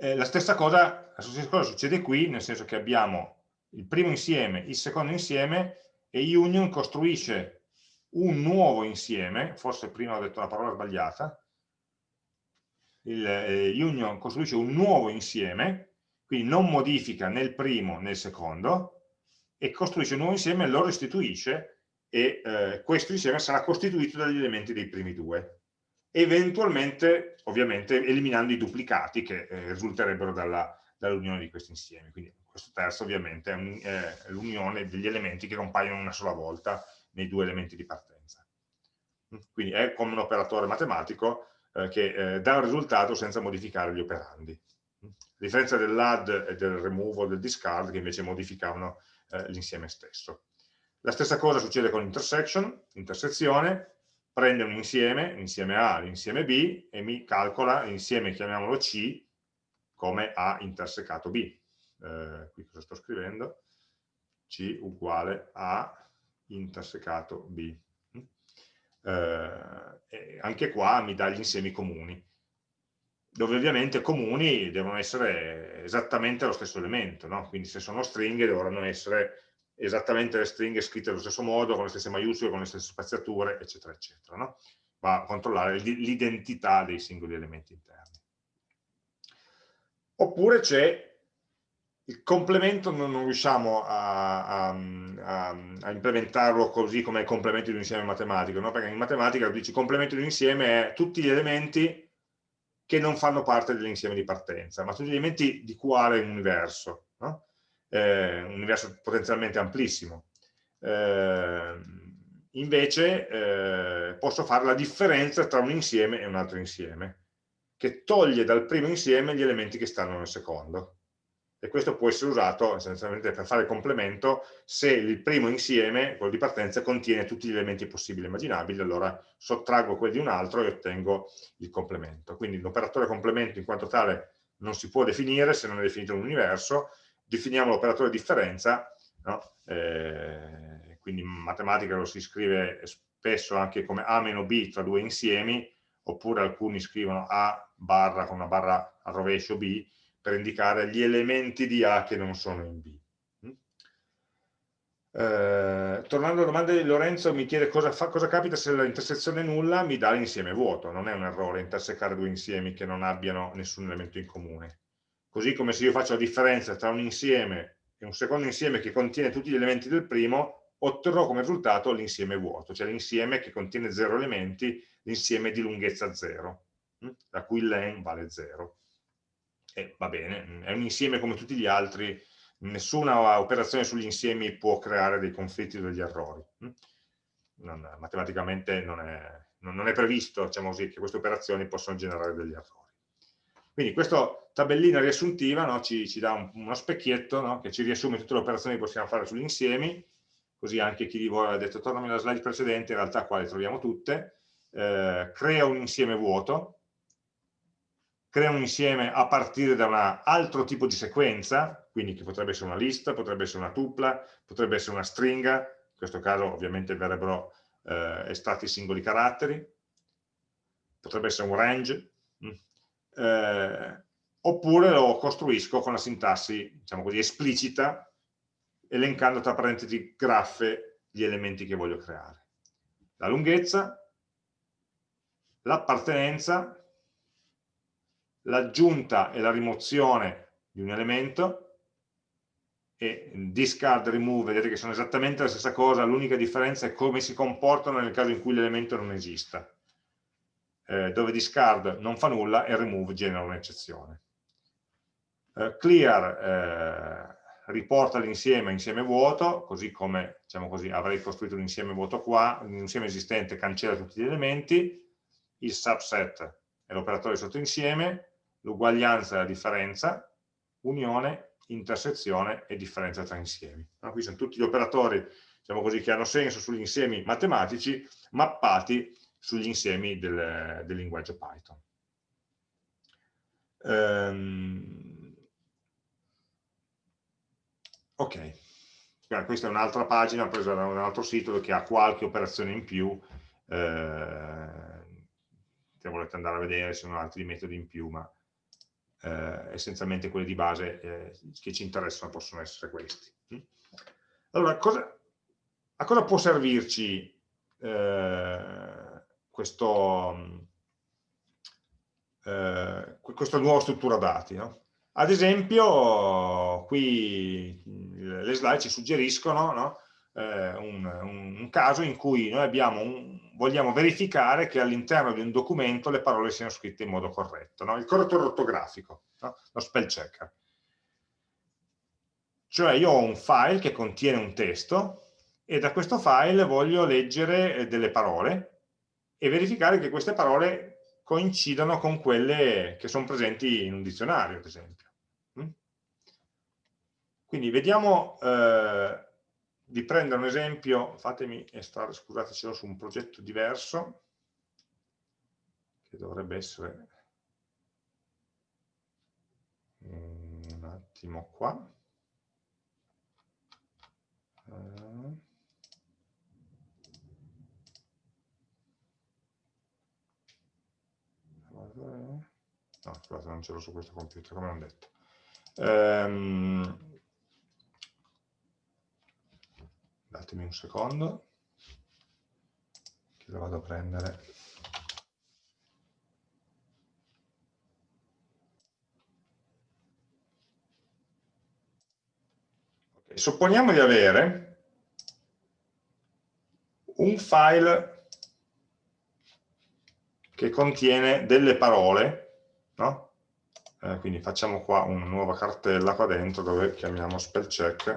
eh, la, stessa cosa, la stessa cosa succede qui, nel senso che abbiamo il primo insieme, il secondo insieme e union costruisce un nuovo insieme, forse prima ho detto una parola sbagliata, il eh, union costruisce un nuovo insieme, quindi non modifica né il primo né il secondo, e costruisce un nuovo insieme lo restituisce e eh, questo insieme sarà costituito dagli elementi dei primi due eventualmente ovviamente eliminando i duplicati che eh, risulterebbero dall'unione dall di questi insiemi. Quindi questo terzo ovviamente è l'unione degli elementi che compaiono una sola volta nei due elementi di partenza. Quindi è come un operatore matematico eh, che eh, dà un risultato senza modificare gli operandi. A differenza dell'add e del remove o del discard che invece modificavano eh, l'insieme stesso. La stessa cosa succede con intersection, intersezione, prende un insieme, l'insieme A, l'insieme B, e mi calcola l'insieme, chiamiamolo C, come A intersecato B. Eh, qui cosa sto scrivendo? C uguale A intersecato B. Eh, anche qua mi dà gli insiemi comuni, dove ovviamente comuni devono essere esattamente lo stesso elemento, no? quindi se sono stringhe dovranno essere esattamente le stringhe scritte allo stesso modo, con le stesse maiuscole, con le stesse spaziature, eccetera, eccetera. No? Va a controllare l'identità dei singoli elementi interni. Oppure c'è il complemento, non, non riusciamo a, a, a, a, implementarlo così come il complemento di un insieme matematico, no? perché in matematica dici complemento di un insieme è tutti gli elementi che non fanno parte dell'insieme di partenza, ma tutti gli elementi di quale universo. No? Eh, un universo potenzialmente amplissimo. Eh, invece eh, posso fare la differenza tra un insieme e un altro insieme, che toglie dal primo insieme gli elementi che stanno nel secondo. E questo può essere usato essenzialmente per fare complemento se il primo insieme, quello di partenza, contiene tutti gli elementi possibili e immaginabili, allora sottraggo quelli di un altro e ottengo il complemento. Quindi l'operatore complemento in quanto tale non si può definire se non è definito un universo, definiamo l'operatore differenza, no? eh, quindi in matematica lo si scrive spesso anche come A meno B tra due insiemi, oppure alcuni scrivono A barra con una barra a rovescio B, per indicare gli elementi di A che non sono in B. Mm? Eh, tornando alla domanda di Lorenzo, mi chiede cosa, fa, cosa capita se l'intersezione è nulla, mi dà l'insieme vuoto, non è un errore intersecare due insiemi che non abbiano nessun elemento in comune. Così come se io faccio la differenza tra un insieme e un secondo insieme che contiene tutti gli elementi del primo, otterrò come risultato l'insieme vuoto, cioè l'insieme che contiene zero elementi, l'insieme di lunghezza zero, da cui len vale zero. E va bene, è un insieme come tutti gli altri nessuna operazione sugli insiemi può creare dei conflitti o degli errori. Mm? Non, matematicamente non è, non è previsto diciamo così, che queste operazioni possano generare degli errori. Quindi questa tabellina riassuntiva no, ci, ci, dà un, uno specchietto no, che ci riassume tutte le operazioni che possiamo fare sugli insiemi, così anche chi di voi ha detto tornami alla slide precedente, in realtà qua le troviamo tutte, eh, crea un insieme vuoto, crea un insieme a partire da un altro tipo di sequenza, quindi che potrebbe essere una lista, potrebbe essere una tupla, potrebbe essere una stringa, in questo caso ovviamente verrebbero eh, estratti singoli caratteri, potrebbe essere un range, mm. Eh, oppure lo costruisco con la sintassi, diciamo così, esplicita, elencando tra parentesi graffe gli elementi che voglio creare. La lunghezza, l'appartenenza, l'aggiunta e la rimozione di un elemento, e discard, remove, vedete che sono esattamente la stessa cosa, l'unica differenza è come si comportano nel caso in cui l'elemento non esista, eh, dove discard non fa nulla e remove genera un'eccezione. Eh, clear eh, riporta l'insieme insieme vuoto, così come diciamo così, avrei costruito un insieme vuoto qua, un insieme esistente cancella tutti gli elementi, il subset è l'operatore sotto insieme, l'uguaglianza è la differenza, unione intersezione e differenza tra insiemi. No? Qui sono tutti gli operatori diciamo così, che hanno senso sugli insiemi matematici mappati sugli insiemi del, del linguaggio Python. Um, ok, questa è un'altra pagina presa da un altro sito che ha qualche operazione in più, eh, se volete andare a vedere ci sono altri metodi in più, ma eh, essenzialmente quelli di base eh, che ci interessano possono essere questi. Allora, cosa, a cosa può servirci eh, questo, eh, questa nuova struttura dati? No? Ad esempio, qui le slide ci suggeriscono no? eh, un, un, caso in cui noi un, vogliamo verificare che all'interno di un documento le parole siano scritte in modo corretto, no? il correttore ortografico, lo spell checker. Cioè io ho un file che contiene un testo e da questo file voglio leggere eh, delle parole e verificare che queste parole coincidano con quelle che sono presenti in un dizionario, ad esempio. Mm? Quindi vediamo eh, di prendere un esempio, fatemi estrarre, scusate, ce l'ho su un progetto diverso, che dovrebbe essere un attimo qua. Uh, no, scusate, non ce l'ho su questo computer, come ho detto. Um, datemi un secondo che lo vado a prendere okay, supponiamo di avere un file che contiene delle parole no? eh, quindi facciamo qua una nuova cartella qua dentro dove chiamiamo spell check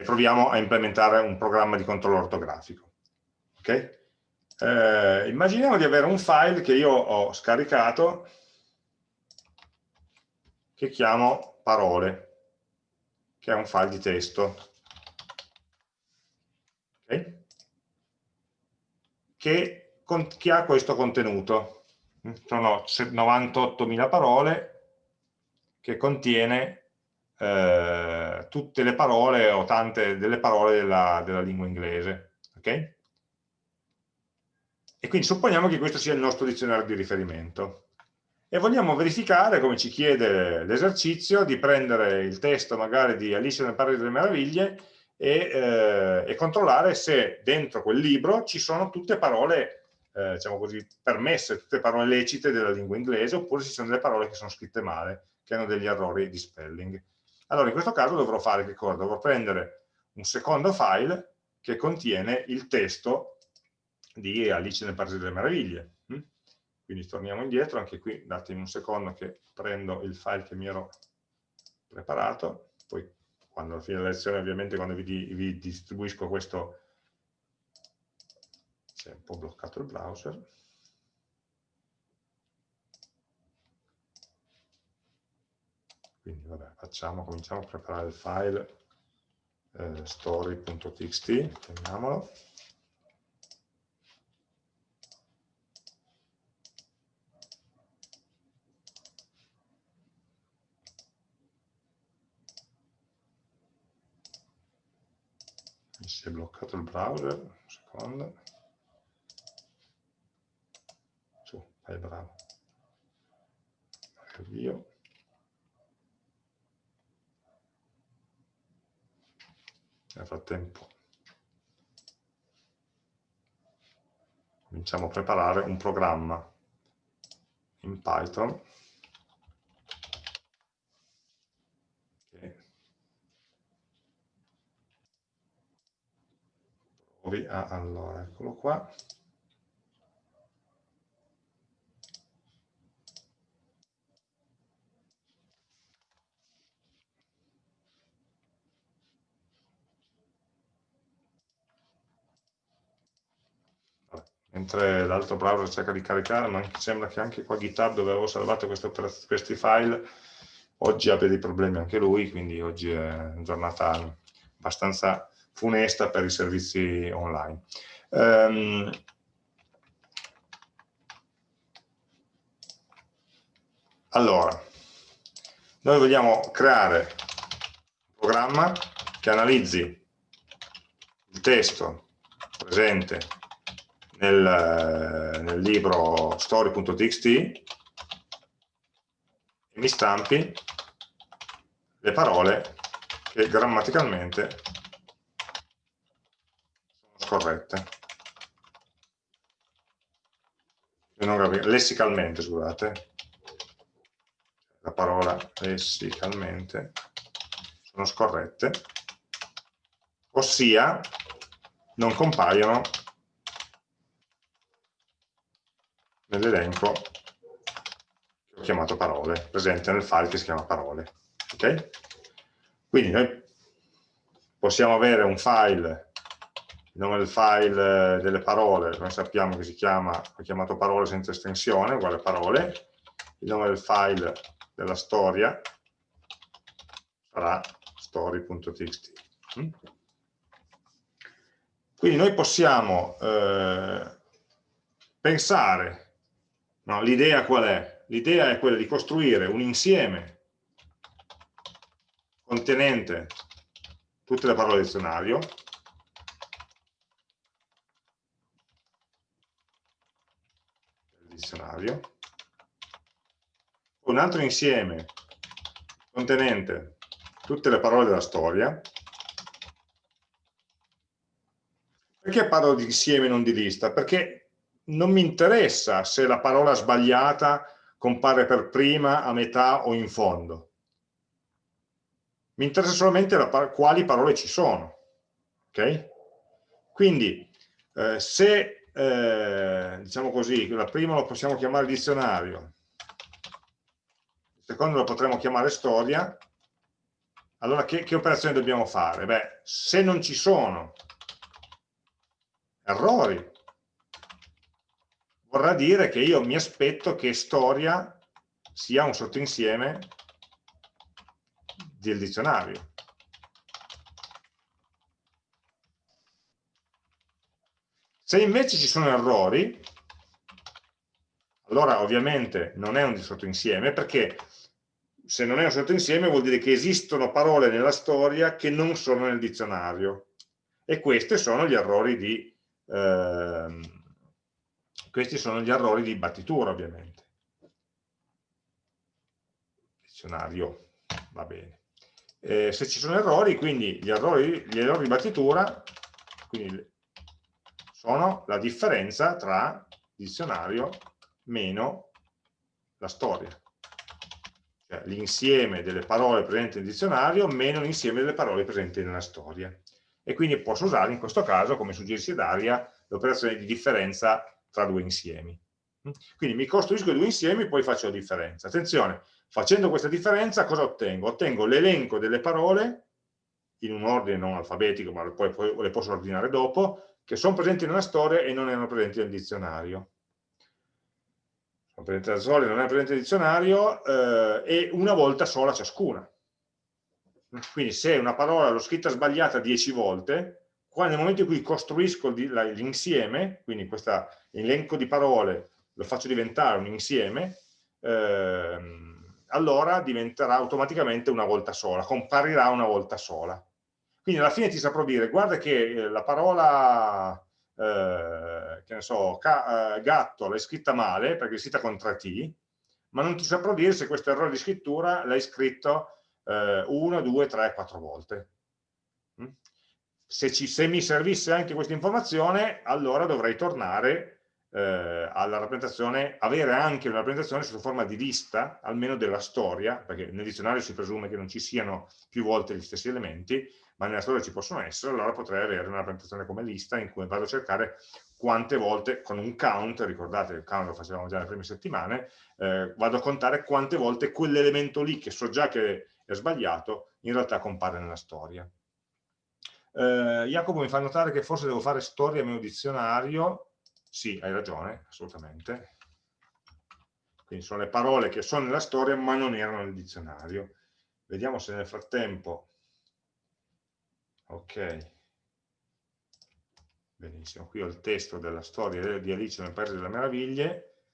e proviamo a implementare un programma di controllo ortografico. Okay? Eh, immaginiamo di avere un file che io ho scaricato che chiamo parole, che è un file di testo. Okay? Che, che ha questo contenuto. Sono 98.000 parole che contiene eh, tutte le parole o tante delle parole della, della lingua inglese. Okay? E quindi supponiamo che questo sia il nostro dizionario di riferimento. E vogliamo verificare, come ci chiede l'esercizio, di prendere il testo magari di Alice nel Paese delle Meraviglie e, eh, e, controllare se dentro quel libro ci sono tutte parole, eh, diciamo così, permesse, tutte parole lecite della lingua inglese, oppure ci sono delle parole che sono scritte male, che hanno degli errori di spelling. Allora in questo caso dovrò fare che cosa? Dovrò prendere un secondo file che contiene il testo di Alice nel Paese delle Meraviglie. Quindi quindi torniamo indietro, anche qui datemi un secondo che prendo il file che mi ero preparato, poi quando alla fine della lezione ovviamente quando vi, vi distribuisco questo si un po' bloccato il browser quindi vabbè facciamo, cominciamo a preparare il file eh, story.txt chiamiamolo si è bloccato il browser, un secondo. Vai bravo. Avvio. Nel frattempo cominciamo a preparare un programma in Python provi a, allora, eccolo qua. Mentre l'altro browser cerca di caricare, ma sembra che anche qua GitHub dove avevo salvato questi file oggi abbia dei problemi anche lui, quindi oggi è una giornata abbastanza funesta per i servizi online. Um, allora, noi vogliamo creare un programma che analizzi il testo presente nel, nel libro story.txt e mi stampi le parole che grammaticalmente corrette. lessicalmente, scusate. La parola lessicalmente sono scorrette, ossia non compaiono nell'elenco che ho chiamato parole, presente nel file che si chiama parole. Okay? Quindi noi possiamo avere un file il nome del file eh, delle parole, noi sappiamo che si chiama, ho chiamato parole senza estensione, uguale parole, il nome del file della storia sarà story.txt. Mm? Quindi noi possiamo eh, pensare, no, l'idea qual è? L'idea è quella di costruire un insieme contenente tutte le parole del dizionario, un altro insieme contenente tutte le parole della storia. Perché parlo di insieme non di lista? Perché non mi interessa se la parola sbagliata compare per prima, a metà o in fondo. Mi interessa solamente la, quali parole ci sono. Okay? Quindi, eh, se eh, diciamo così, la prima lo possiamo chiamare dizionario, il secondo lo potremmo chiamare storia, allora che, che operazione dobbiamo fare? Beh, se non ci sono errori, vorrà dire che io mi aspetto che storia sia un sottoinsieme del dizionario. Se invece ci sono errori, allora ovviamente non è un sottoinsieme, perché se non è un sottoinsieme vuol dire che esistono parole nella storia che non sono nel dizionario. E questi sono gli errori di, eh, questi sono gli errori di battitura, ovviamente. Dizionario, va bene. Eh, se ci sono errori, quindi gli errori, gli errori di battitura, sono la differenza tra dizionario meno la storia. Cioè l'insieme delle parole presenti nel dizionario meno l'insieme delle parole presenti nella storia. E quindi posso usare in questo caso, come suggerisce Daria, l'operazione di differenza tra due insiemi. Quindi mi costruisco due insiemi e poi faccio la differenza. Attenzione, facendo questa differenza cosa ottengo? Ottengo l'elenco delle parole, in un ordine non alfabetico, ma poi, poi le posso ordinare dopo, che sono presenti nella storia e non erano presenti nel dizionario. Sono presenti nella storia e non erano presenti nel dizionario, eh, e una volta sola ciascuna. Quindi se una parola l'ho scritta sbagliata 10 volte, qua nel momento in cui costruisco l'insieme, quindi questo elenco di parole lo faccio diventare un insieme, ehm, allora diventerà automaticamente una volta sola, comparirà una volta sola. Quindi alla fine ti saprò dire, guarda che eh, la parola, eh, che ne so, eh, gatto l'hai scritta male, perché è scritta con 3T, ma non ti saprò dire se questo errore di scrittura l'hai scritto eh, una, due, tre, quattro volte. Se, ci, se mi servisse anche questa informazione, allora dovrei tornare eh, alla rappresentazione, avere anche una rappresentazione sotto forma di lista, almeno della storia, perché nel dizionario si presume che non ci siano più volte gli stessi elementi, ma nella storia ci possono essere, allora potrei avere una rappresentazione come lista in cui vado a cercare quante volte, con un count, ricordate il count lo facevamo già nelle prime settimane, eh, vado a contare quante volte quell'elemento lì, che so già che è sbagliato, in realtà compare nella storia. Eh, Jacopo mi fa notare che forse devo fare storia meno dizionario, sì, hai ragione, assolutamente. Quindi sono le parole che sono nella storia ma non erano nel dizionario. Vediamo se nel frattempo... Ok. Benissimo, qui ho il testo della storia di Alice nel Paese delle Meraviglie,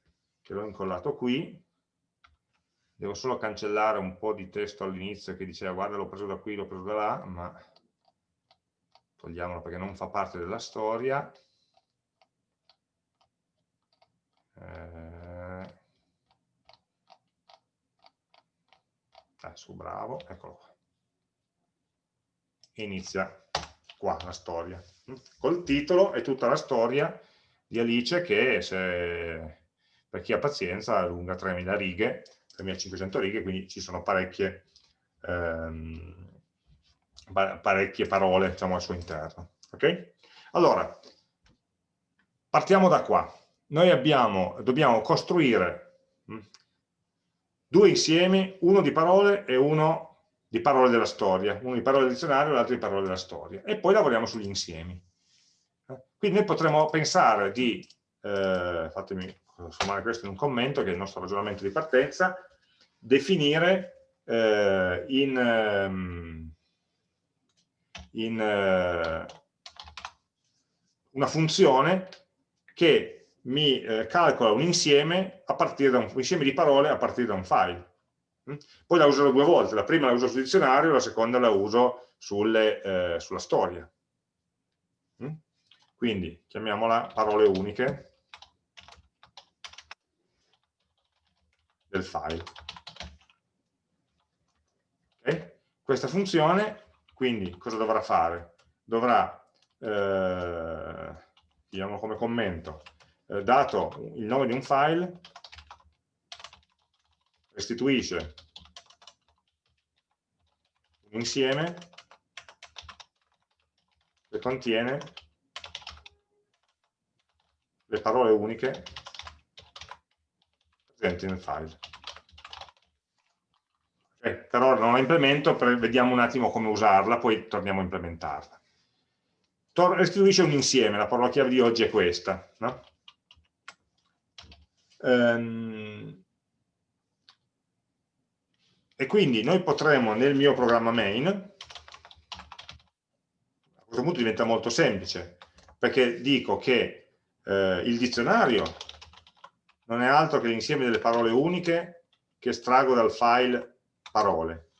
che l'ho incollato qui devo solo cancellare un po' di testo all'inizio che diceva guarda l'ho preso da qui, l'ho preso da là, ma togliamolo perché non fa parte della storia. Eh, su bravo, eccolo qua. Inizia qua la storia. Col titolo è tutta la storia di Alice che se, per chi ha pazienza è lunga 3000 righe 3500 righe, quindi ci sono parecchie, ehm, parecchie parole diciamo, al suo interno. Okay? Allora, partiamo da qua. Noi abbiamo, dobbiamo costruire mh, hm, due insiemi, uno di parole e uno di parole della storia, uno di parole del dizionario e l'altro di parole della storia, e poi lavoriamo sugli insiemi. Quindi noi potremmo pensare di, eh, fatemi trasformare questo in un commento, che è il nostro ragionamento di partenza, definire eh, in, ehm, in eh, una funzione che mi eh, calcola un insieme, un, un insieme di parole a partire da un file. Mm? Poi la userò due volte, la prima la uso sul dizionario, la seconda la uso sulle, eh, sulla storia. Mm? Quindi chiamiamola parole uniche del file. Okay? Questa funzione, quindi, cosa dovrà fare? Dovrà, eh, diciamo come commento, eh, dato il nome di un file, restituisce un insieme che contiene le parole uniche presenti nel file. Okay, per ora non la implemento, vediamo un attimo come usarla, poi torniamo a implementarla. Tor restituisce un insieme, la parola chiave di oggi è questa. No? Um, e quindi noi potremo nel mio programma main, a questo punto diventa molto semplice, perché dico che eh, il dizionario non è altro che l'insieme delle parole uniche che estraggo dal file parole.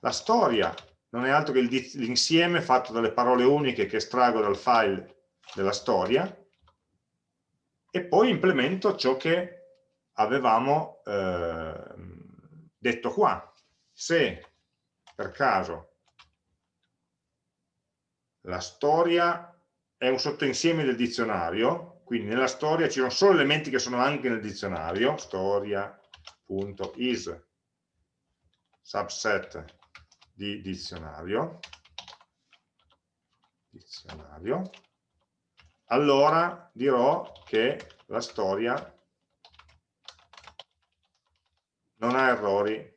La storia non è altro che l'insieme fatto dalle parole uniche che estraggo dal file della storia e poi implemento ciò che avevamo eh, detto qua. Se per caso la storia è un sottoinsieme del dizionario, quindi nella storia ci sono solo elementi che sono anche nel dizionario, storia.is subset di dizionario, dizionario, allora dirò che la storia non ha errori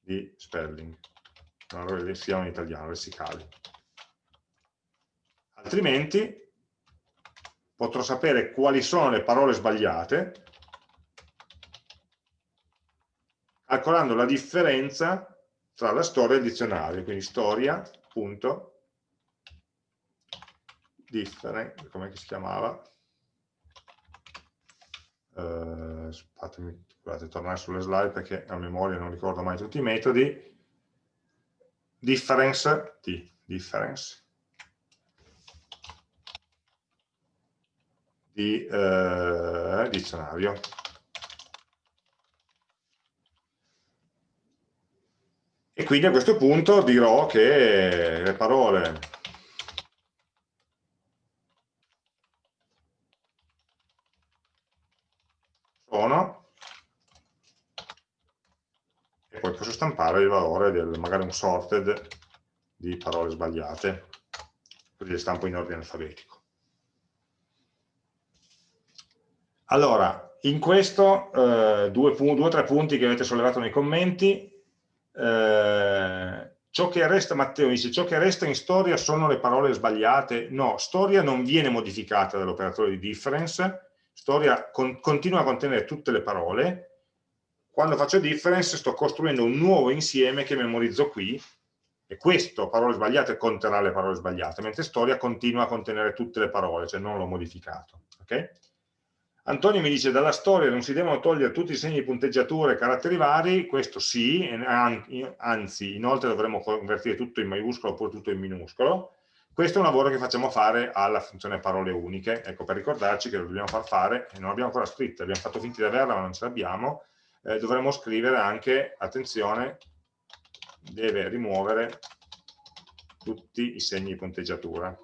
di spelling, non errori di in italiano, lessicali. Altrimenti potrò sapere quali sono le parole sbagliate calcolando la differenza tra la storia e il dizionario, quindi storia, punto, different, come si chiamava? Uh, fatemi, scusate, tornare sulle slide perché a memoria non ricordo mai tutti i metodi. Difference, T, difference, di uh, dizionario. Quindi a questo punto dirò che le parole sono e poi posso stampare il valore del magari un sorted di parole sbagliate. Così le stampo in ordine alfabetico. Allora in questo eh, due o tre punti che avete sollevato nei commenti eh, ciò che resta, Matteo dice, ciò che resta in storia sono le parole sbagliate, no, storia non viene modificata dall'operatore di difference, storia con, continua a contenere tutte le parole, quando faccio difference sto costruendo un nuovo insieme che memorizzo qui, e questo, parole sbagliate, conterrà le parole sbagliate, mentre storia continua a contenere tutte le parole, cioè non l'ho modificato. Okay? Antonio mi dice dalla storia non si devono togliere tutti i segni di punteggiatura e caratteri vari, questo sì, anzi inoltre dovremmo convertire tutto in maiuscolo oppure tutto in minuscolo, questo è un lavoro che facciamo fare alla funzione parole uniche, ecco per ricordarci che lo dobbiamo far fare, non l'abbiamo ancora scritta, abbiamo fatto finta di averla ma non ce l'abbiamo, eh, dovremmo scrivere anche, attenzione, deve rimuovere tutti i segni di punteggiatura.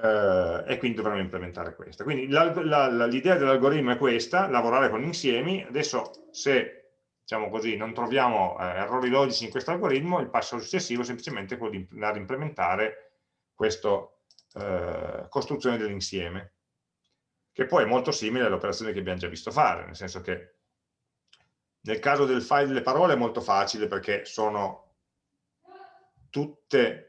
Eh, e quindi dovremo implementare questa. Quindi l'idea dell'algoritmo è questa, lavorare con insiemi, adesso se diciamo così, non troviamo eh, errori logici in questo algoritmo, il passo successivo è semplicemente quello di andare a implementare questa eh, costruzione dell'insieme, che poi è molto simile all'operazione che abbiamo già visto fare, nel senso che nel caso del file delle parole è molto facile perché sono tutte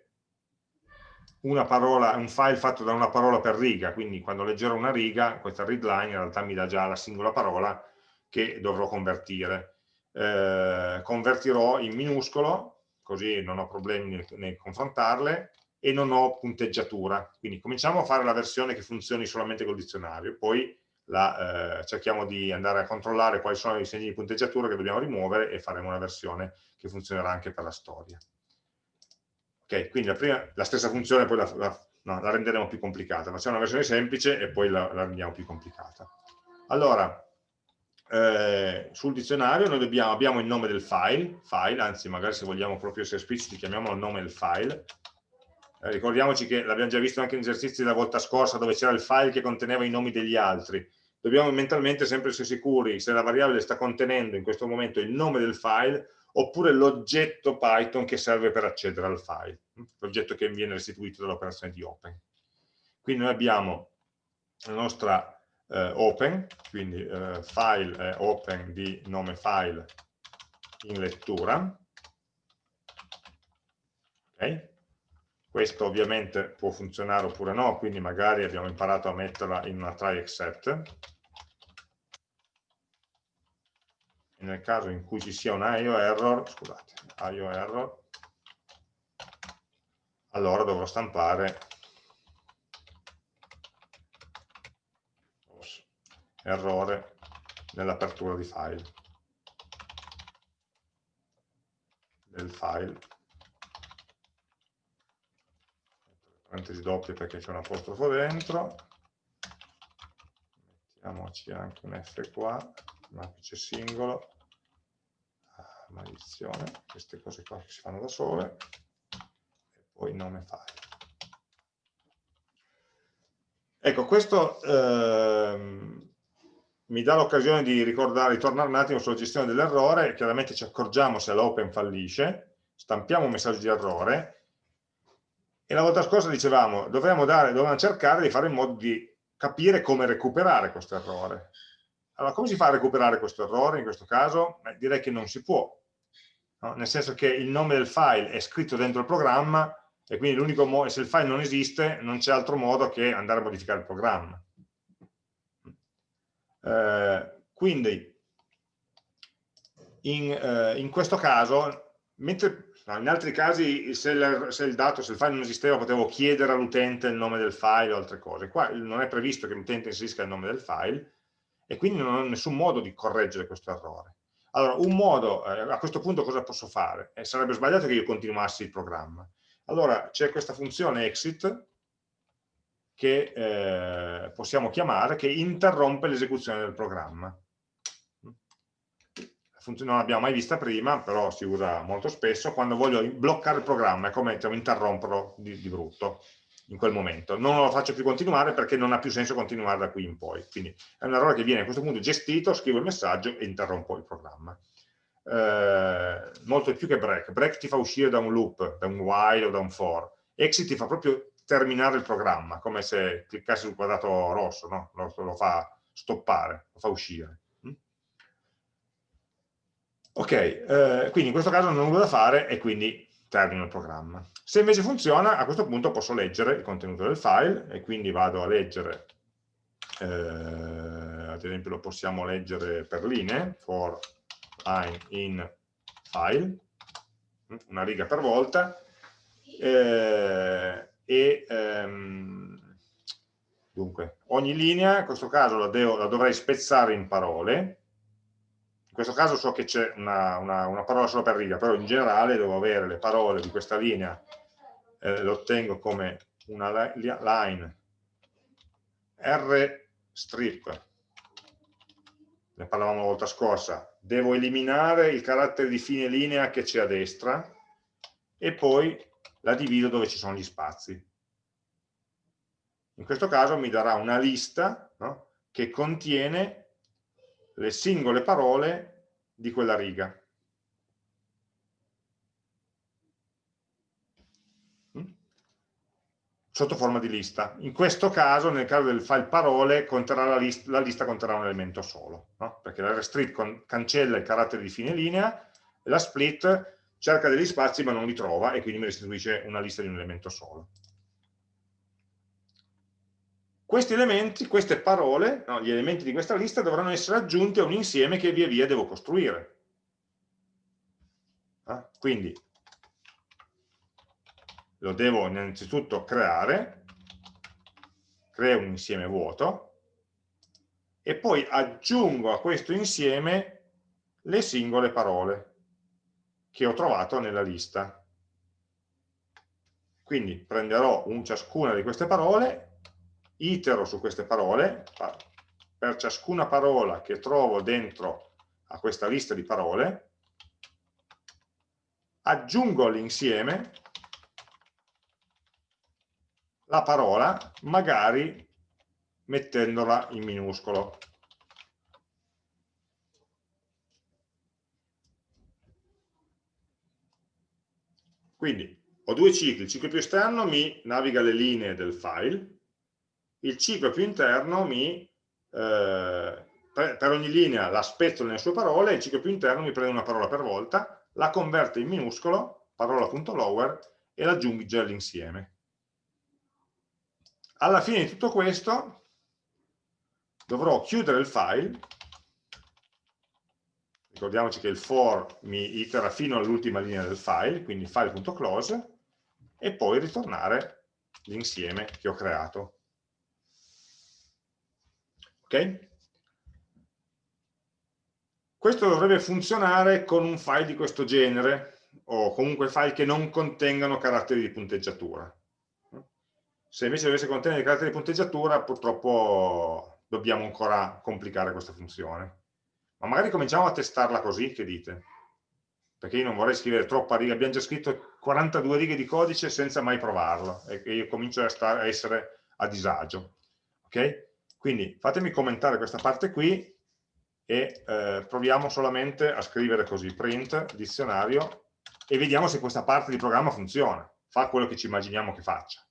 una parola, un file fatto da una parola per riga, quindi quando leggerò una riga, questa readline in realtà mi dà già la singola parola che dovrò convertire eh, convertirò in minuscolo, così non ho problemi nel, nel confrontarle, e non ho punteggiatura. Quindi cominciamo a fare la versione che funzioni solamente col dizionario, poi la, eh, cerchiamo di andare a controllare quali sono i segni di punteggiatura che dobbiamo rimuovere e faremo una versione che funzionerà anche per la storia. Ok, quindi la, prima, la stessa funzione poi la, la, no, la, renderemo più complicata. Facciamo una versione semplice e poi la, rendiamo più complicata. Allora, eh, sul dizionario noi dobbiamo, abbiamo il nome del file, file, anzi magari se vogliamo proprio essere espliciti chiamiamolo nome del file. Eh, ricordiamoci che l'abbiamo già visto anche in esercizi della volta scorsa dove c'era il file che conteneva i nomi degli altri. Dobbiamo mentalmente sempre essere sicuri se la variabile sta contenendo in questo momento il nome del file oppure l'oggetto Python che serve per accedere al file, l'oggetto che viene restituito dall'operazione di open. Quindi noi abbiamo la nostra eh, open, quindi eh, file è open di nome file in lettura. Okay. Questo ovviamente può funzionare oppure no, quindi magari abbiamo imparato a metterla in una try except. E nel caso in cui ci sia un IO error, scusate, IO error, allora dovrò stampare. Errore nell'apertura di file. Del file. Parentesi doppie perché c'è un apostrofo dentro. Mettiamoci anche un F qua un apice singolo ah, maledizione queste cose qua che si fanno da sole e poi nome file. Ecco questo ehm, mi dà l'occasione di ricordare, ritornare un attimo sulla gestione dell'errore, chiaramente ci accorgiamo se l'open fallisce, stampiamo un messaggio di errore, E la volta scorsa dicevamo, dovevamo, dare, dovevamo cercare di fare in modo di capire come recuperare questo errore. Allora, come si fa a recuperare questo errore in questo caso? Beh, direi che non si può, no? nel senso che il nome del file è scritto dentro il programma e quindi l'unico modo, se il file non esiste, non c'è altro modo che andare a modificare il programma. Eh, quindi, in, eh, in, questo caso, mentre in altri casi se il, se il, dato, se il file non esisteva, potevo chiedere all'utente il nome del file o altre cose. Qua non è previsto che l'utente inserisca il nome del file, e quindi non ho nessun modo di correggere questo errore. Allora, un modo, eh, a questo punto cosa posso fare? Eh, sarebbe sbagliato che io continuassi il programma. Allora, c'è questa funzione exit che eh, possiamo chiamare, che interrompe l'esecuzione del programma. Non l'abbiamo mai vista prima, però si usa molto spesso, quando voglio bloccare il programma, è come diciamo, interromperlo di, di brutto in quel momento. Non lo faccio più continuare perché non ha più senso continuare da qui in poi. Quindi è un errore che viene a questo punto gestito, scrivo il messaggio e interrompo il programma. Eh, molto più che break. Break ti fa uscire da un loop, da un while o da un for. Exit ti fa proprio terminare il programma, come se cliccassi sul quadrato rosso, no? lo, lo fa stoppare, lo fa uscire. Mm? Ok, eh, quindi in questo caso non ho nulla da fare e quindi termino il programma. Se invece funziona, a questo punto posso leggere il contenuto del file e quindi vado a leggere, eh, ad esempio lo possiamo leggere per linee, for line in file, una riga per volta, eh, e ehm, dunque ogni linea, in questo caso la, devo, la dovrei spezzare in parole, questo caso so che c'è una, una, una, parola solo per riga, però in generale devo avere le parole di questa linea, eh, lo ottengo come una line r strip, ne parlavamo la volta scorsa, devo eliminare il carattere di fine linea che c'è a destra e poi la divido dove ci sono gli spazi. In questo caso mi darà una lista no? che contiene le singole parole di quella riga. Mm? sotto forma di lista. In questo caso, nel caso del file parole, la lista, la, lista, conterrà un elemento solo, no? perché la restrict cancella il carattere di fine linea, la split cerca degli spazi ma non li trova e quindi mi restituisce una lista di un elemento solo. Questi elementi, queste parole, no, gli elementi di questa lista dovranno essere aggiunti a un insieme che via via devo costruire. Ah, quindi lo devo innanzitutto creare, creo un insieme vuoto e poi aggiungo a questo insieme le singole parole che ho trovato nella lista. Quindi prenderò un, ciascuna di queste parole itero su queste parole, per ciascuna parola che trovo dentro a questa lista di parole, aggiungo all'insieme la parola, magari mettendola in minuscolo. Quindi ho due cicli, il ciclo più esterno mi naviga le linee del file, il ciclo più interno mi, eh, per, ogni linea la spezzo nelle sue parole, il ciclo più interno mi prende una parola per volta, la converte in minuscolo, parola.lower, e la aggiunge all'insieme. Alla fine di tutto questo dovrò chiudere il file, ricordiamoci che il for mi itera fino all'ultima linea del file, quindi file.close, e poi ritornare l'insieme che ho creato. Ok? Questo dovrebbe funzionare con un file di questo genere o comunque file che non contengano caratteri di punteggiatura. Se invece dovesse contenere caratteri di punteggiatura, purtroppo dobbiamo ancora complicare questa funzione. Ma magari cominciamo a testarla così, che dite? Perché io non vorrei scrivere troppa riga, abbiamo già scritto 42 righe di codice senza mai provarlo, e io comincio a, a essere a disagio. Ok? Quindi fatemi commentare questa parte qui e eh, proviamo solamente a scrivere così, print, dizionario, e vediamo se questa parte di programma funziona. fa quello che ci immaginiamo che faccia.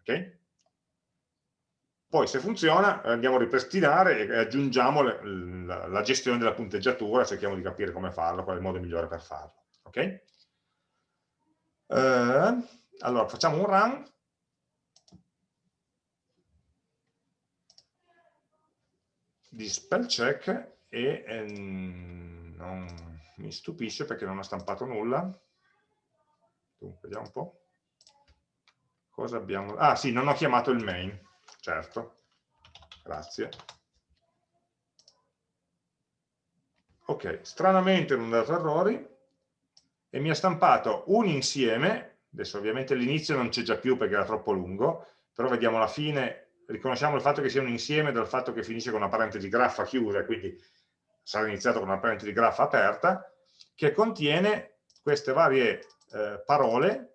Okay? Poi se funziona andiamo a ripristinare e aggiungiamo le, la, la, gestione della punteggiatura, cerchiamo di capire come farlo, qual è il modo migliore per farlo. Okay? Uh, allora facciamo un run di spell check e ehm, non mi stupisce perché non ha stampato nulla. Dunque, vediamo un po'. Cosa abbiamo? Ah sì, non ho chiamato il main, certo. Grazie. Ok, stranamente non ha dato errori e mi ha stampato un insieme, adesso ovviamente l'inizio non c'è già più perché era troppo lungo, però vediamo la fine riconosciamo il fatto che sia un insieme dal fatto che finisce con una parentesi graffa chiusa, quindi sarà iniziato con una parentesi graffa aperta, che contiene queste varie eh, parole,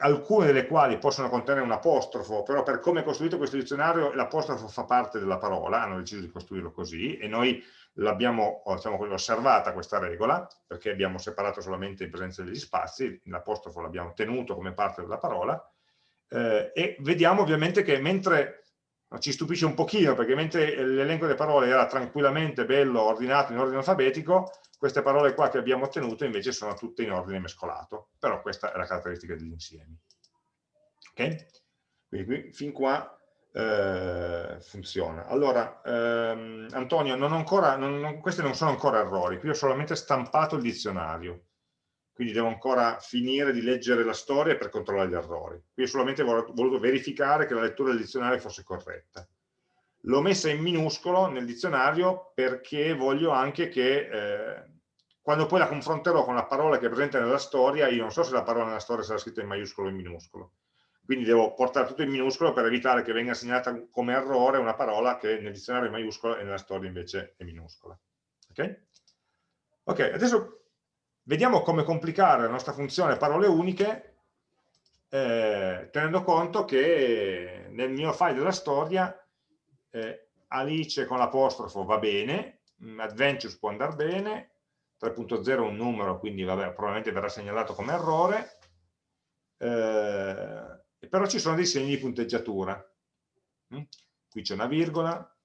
alcune delle quali possono contenere un apostrofo, però per come è costruito questo dizionario l'apostrofo fa parte della parola, hanno deciso di costruirlo così e noi l'abbiamo diciamo, osservata questa regola, perché abbiamo separato solamente in presenza degli spazi, l'apostrofo l'abbiamo tenuto come parte della parola, eh, e vediamo ovviamente che mentre ci stupisce un pochino perché mentre l'elenco delle parole era tranquillamente bello, ordinato in ordine alfabetico, queste parole qua che abbiamo ottenuto invece sono tutte in ordine mescolato, però questa è la caratteristica degli insiemi. Ok? Quindi qui, fin qua eh, funziona. Allora, ehm, Antonio, non ancora, non, non, questi non sono ancora errori, qui ho solamente stampato il dizionario quindi devo ancora finire di leggere la storia per controllare gli errori. Qui ho solamente voluto verificare che la lettura del dizionario fosse corretta. L'ho messa in minuscolo nel dizionario perché voglio anche che eh, quando poi la confronterò con la parola che è presente nella storia, io non so se la parola nella storia sarà scritta in maiuscolo o in minuscolo. Quindi devo portare tutto in minuscolo per evitare che venga segnata come errore una parola che nel dizionario è maiuscola e nella storia invece è minuscola. Ok? Ok, adesso Vediamo come complicare la nostra funzione parole uniche eh, tenendo conto che nel mio file della storia eh, Alice con l'apostrofo va bene, mm, Adventures può andare bene, 3.0 è un numero, quindi vabbè, probabilmente verrà segnalato come errore, eh, però ci sono dei segni di punteggiatura. Mm? Qui c'è una virgola,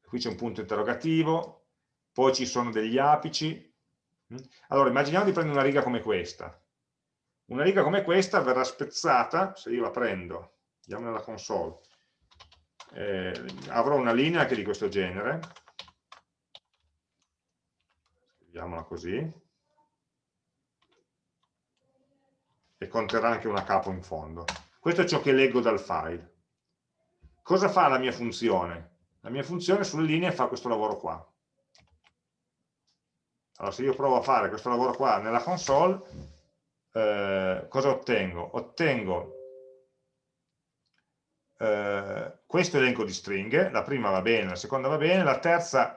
qui c'è un punto interrogativo, poi ci sono degli apici? Allora, immaginiamo di prendere una riga come questa. Una riga come questa verrà spezzata, se io la prendo, andiamo nella console, eh, avrò una linea che è di questo genere, scriviamola così, e conterrà anche una capo in fondo. Questo è ciò che leggo dal file. Cosa fa la mia funzione? La mia funzione sulle linee fa questo lavoro qua. Allora, se io provo a fare questo lavoro qua nella console, eh, cosa ottengo? Ottengo eh, questo elenco di stringhe, la prima va bene, la seconda va bene, la terza,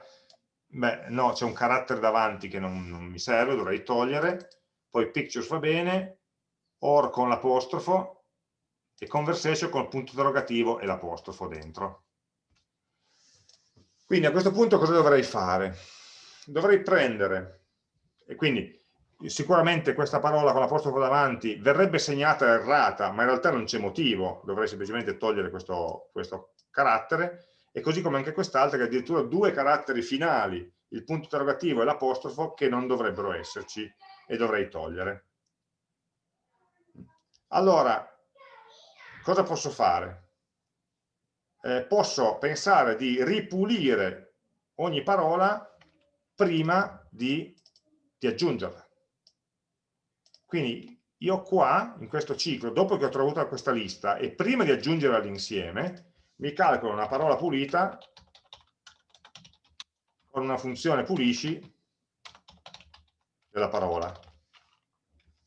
beh, no, c'è un carattere davanti che non, non mi serve, dovrei togliere, poi pictures va bene, or con l'apostrofo e conversation con il punto interrogativo e l'apostrofo dentro. Quindi a questo punto cosa dovrei fare? dovrei prendere, e quindi sicuramente questa parola con l'apostrofo davanti verrebbe segnata errata, ma in realtà non c'è motivo, dovrei semplicemente togliere questo, questo carattere, e così come anche quest'altra che ha addirittura due caratteri finali, il punto interrogativo e l'apostrofo, che non dovrebbero esserci e dovrei togliere. Allora, cosa posso fare? Eh, posso pensare di ripulire ogni parola prima di, di aggiungerla. Quindi io qua, in questo ciclo, dopo che ho trovato questa lista e prima di aggiungerla all'insieme, mi calcolo una parola pulita con una funzione pulisci della parola.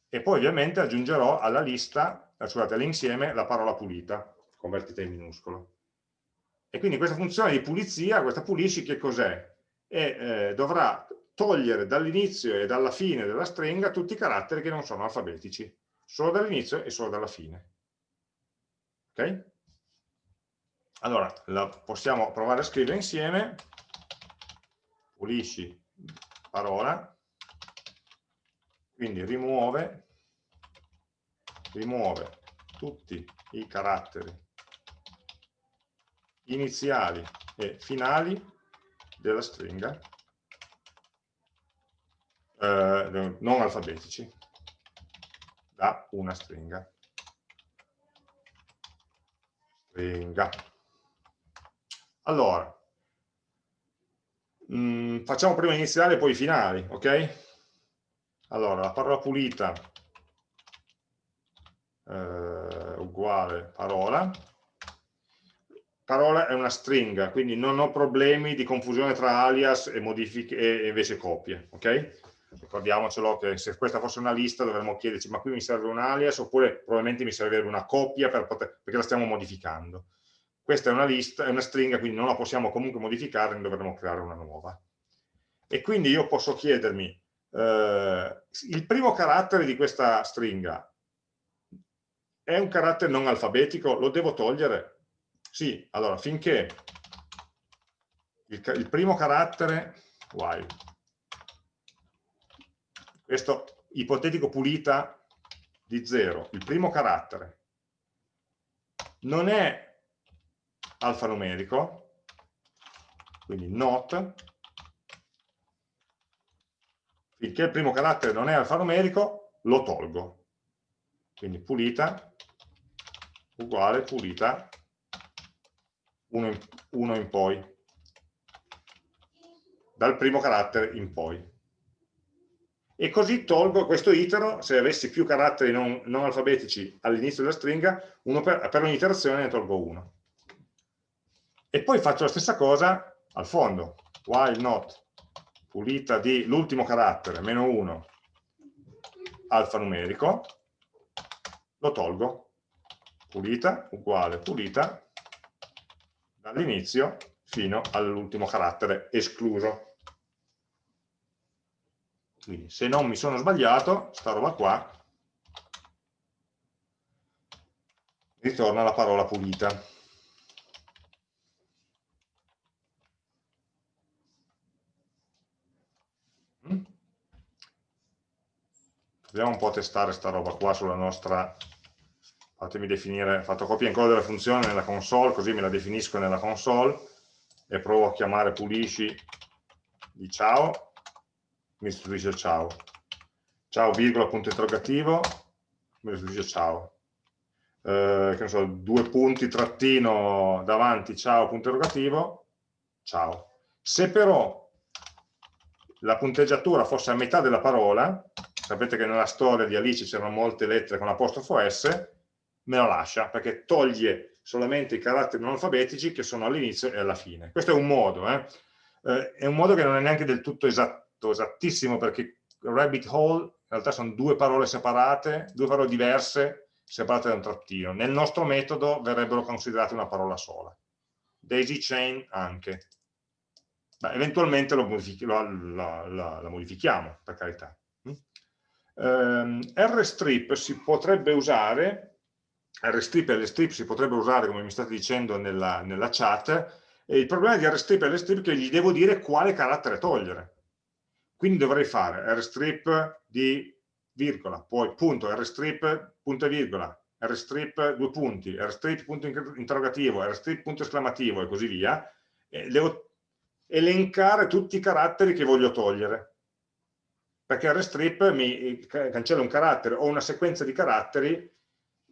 E poi ovviamente aggiungerò alla lista, eh, scusate, all'insieme la parola pulita, convertita in minuscolo. E quindi questa funzione di pulizia, questa pulisci, che cos'è? e eh, dovrà togliere dall'inizio e dalla fine della stringa tutti i caratteri che non sono alfabetici, solo dall'inizio e solo dalla fine. Ok? Allora, la possiamo provare a scrivere insieme, pulisci parola, quindi rimuove rimuove tutti i caratteri iniziali e finali della stringa eh, non alfabetici da una stringa. Stringa. Allora, mh, mm, facciamo prima iniziali e poi finali, ok? Allora, la parola pulita eh, uguale parola. Parola è una stringa, quindi non ho problemi di confusione tra alias e, modifiche, e invece copie, ok? Ricordiamocelo che se questa fosse una lista dovremmo chiederci ma qui mi serve un alias oppure probabilmente mi servirebbe una copia per poter, perché la stiamo modificando. Questa è una lista, è una stringa, quindi non la possiamo comunque modificare, ne dovremo creare una nuova. E quindi io posso chiedermi, eh, il primo carattere di questa stringa è un carattere non alfabetico? Lo devo togliere? Sì, allora finché il, il primo carattere, while, questo ipotetico pulita di 0, il primo carattere, non è alfanumerico, quindi not, finché il primo carattere non è alfanumerico, lo tolgo. Quindi pulita uguale pulita 1 in, in poi, dal primo carattere in poi e così tolgo questo itero, se avessi più caratteri non, non alfabetici all'inizio della stringa, per, per ogni iterazione ne tolgo uno. E poi faccio la stessa cosa al fondo, while not pulita di l'ultimo carattere, meno 1, alfanumerico, lo tolgo, pulita uguale pulita dall'inizio fino all'ultimo carattere escluso. Quindi se non mi sono sbagliato, sta roba qua, ritorna la parola pulita. Mm? Proviamo un po' a testare sta roba qua sulla nostra... Fatemi definire, fatto copia e incolla della funzione nella console, così me la definisco nella console e provo a chiamare pulisci di ciao mi restituisce ciao. Ciao, virgola, punto interrogativo, mi restituisce ciao. Eh, che ne so, due punti, trattino, davanti, ciao, punto interrogativo, ciao. Se però la punteggiatura fosse a metà della parola, sapete che nella storia di Alice c'erano molte lettere con l'apostrofo S, me la lascia, perché toglie solamente i caratteri non alfabetici che sono all'inizio e alla fine. Questo è un modo, eh? Eh, è un modo che non è neanche del tutto esatto esattissimo perché rabbit hole in realtà sono due parole separate, due parole diverse separate da un trattino. Nel nostro metodo verrebbero considerate una parola sola. Daisy chain anche. Beh, eventualmente lo modifichi, lo, la, la, la, modifichiamo, per carità. Um, ehm, rstrip si potrebbe usare, rstrip e lstrip si potrebbe usare, come mi state dicendo nella, nella chat, il problema di rstrip e lstrip è che gli devo dire quale carattere togliere quindi dovrei fare rstrip di virgola, poi punto, rstrip, punto e virgola, rstrip due punti, rstrip punto interrogativo, rstrip punto esclamativo e così via, e devo elencare tutti i caratteri che voglio togliere. Perché rstrip mi cancella un carattere o una sequenza di caratteri,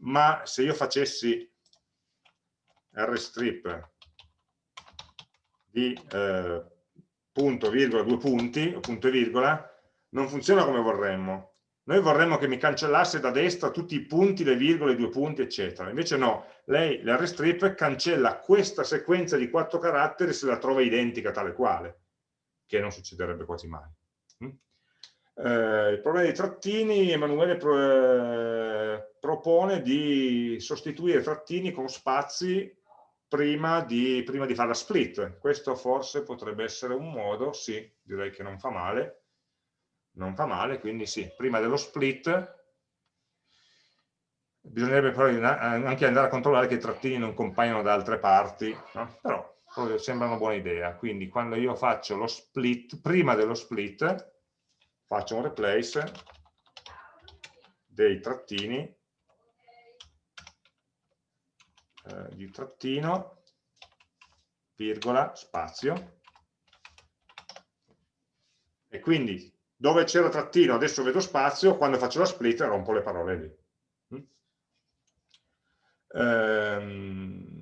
ma se io facessi rstrip di eh, punto, virgola, due punti, punto e virgola, non funziona come vorremmo. Noi vorremmo che mi cancellasse da destra tutti i punti, le virgole, i due punti, eccetera. Invece no, lei, l'Rstrip, cancella questa sequenza di quattro caratteri se la trova identica tale quale, che non succederebbe quasi mai. Mm? Eh, il problema dei trattini, Emanuele pro, eh, propone di sostituire trattini con spazi prima di, prima di fare la split. Questo forse potrebbe essere un modo, sì, direi che non fa male, non fa male, quindi sì, prima dello split bisognerebbe poi anche andare a controllare che i trattini non compaiono da altre parti, no? però sembra una buona idea. Quindi quando io faccio lo split, prima dello split, faccio un replace dei trattini eh, di trattino, virgola, spazio, e quindi dove c'era trattino adesso vedo spazio, quando faccio la split rompo le parole lì. Mm? Ehm,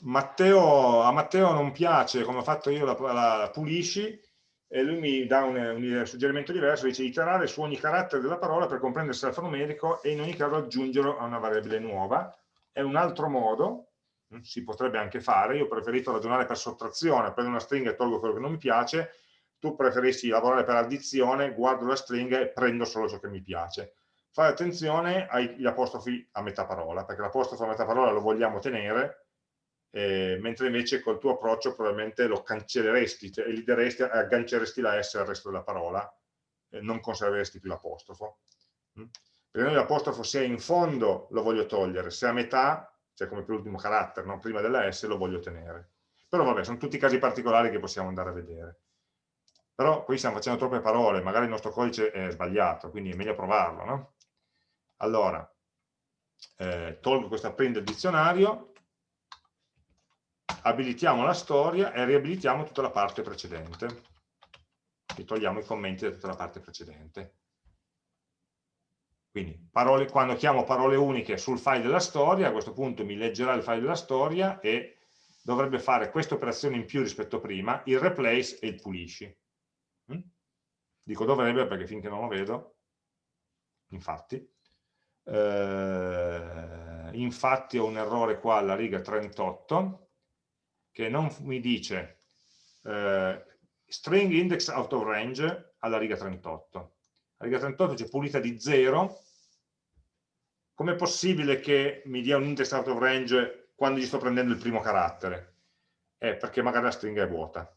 Matteo, a Matteo non piace, come ho fatto io, la, la pulisci, e lui mi dà un, un, suggerimento diverso, dice iterare su ogni carattere della parola per comprendere se alfanumerico e in ogni caso aggiungerlo a una variabile nuova. È un altro modo, mm, si potrebbe anche fare, io ho preferito ragionare per sottrazione, prendo una stringa e tolgo quello che non mi piace, tu preferisci lavorare per addizione, guardo la stringa e prendo solo ciò che mi piace. Fai attenzione agli apostrofi a metà parola, perché l'apostrofo a metà parola lo vogliamo tenere, eh, mentre invece col tuo approccio probabilmente lo cancelleresti, cioè elideresti, agganceresti la S al resto della parola, e non conserveresti più l'apostrofo. Mm? Per noi l'apostrofo se è in fondo lo voglio togliere, se è a metà, cioè come per l'ultimo carattere, no? prima della S lo voglio tenere. Però vabbè, sono tutti casi particolari che possiamo andare a vedere. Però qui stiamo facendo troppe parole, magari il nostro codice è sbagliato, quindi è meglio provarlo. No? Allora, eh, tolgo questa print del dizionario, abilitiamo la storia e riabilitiamo tutta la parte precedente. E togliamo i commenti da tutta la parte precedente. Quindi parole, quando chiamo parole uniche sul file della storia, a questo punto mi leggerà il file della storia e dovrebbe fare queste operazioni in più rispetto a prima, il replace e il pulisci. Mm? Dico dovrebbe perché finché non lo vedo, infatti. Eh, infatti ho un errore qua alla riga 38, che non mi dice eh, string index out of range alla riga 38. La riga 38 c'è pulita di 0. Com'è possibile che mi dia un index out of range quando gli sto prendendo il primo carattere? Eh, perché magari la stringa è vuota.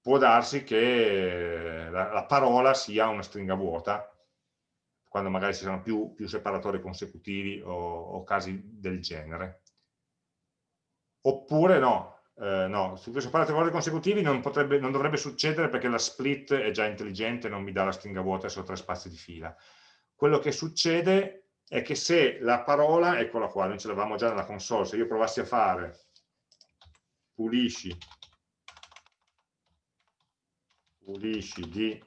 Può darsi che la, la parola sia una stringa vuota, quando magari ci sono più, più separatori consecutivi o, o casi del genere oppure no, eh, no, su questo parametri consecutivi non, potrebbe, non, dovrebbe succedere perché la split è già intelligente e non mi dà la stringa vuota solo tre spazi di fila. Quello che succede è che se la parola, eccola qua, noi ce l'avevamo già nella console, se io provassi a fare pulisci, pulisci di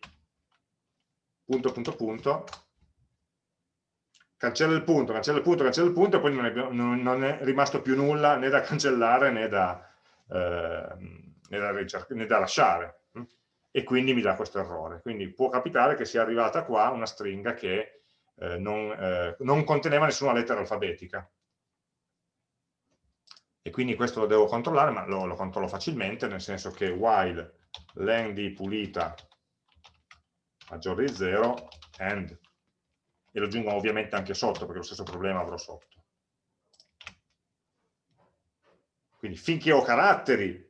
punto punto punto, cancella il punto, cancella il punto, cancella il punto e poi non è, non, è rimasto più nulla né da cancellare né da, eh, né da, né da lasciare hm? e quindi mi dà questo errore. Quindi può capitare che sia arrivata qua una stringa che eh, non, eh, non, conteneva nessuna lettera alfabetica. E quindi questo lo devo controllare, ma lo, lo controllo facilmente, nel senso che while len di pulita maggiore di 0 and e lo aggiungo ovviamente anche sotto perché lo stesso problema avrò sotto. Quindi finché ho caratteri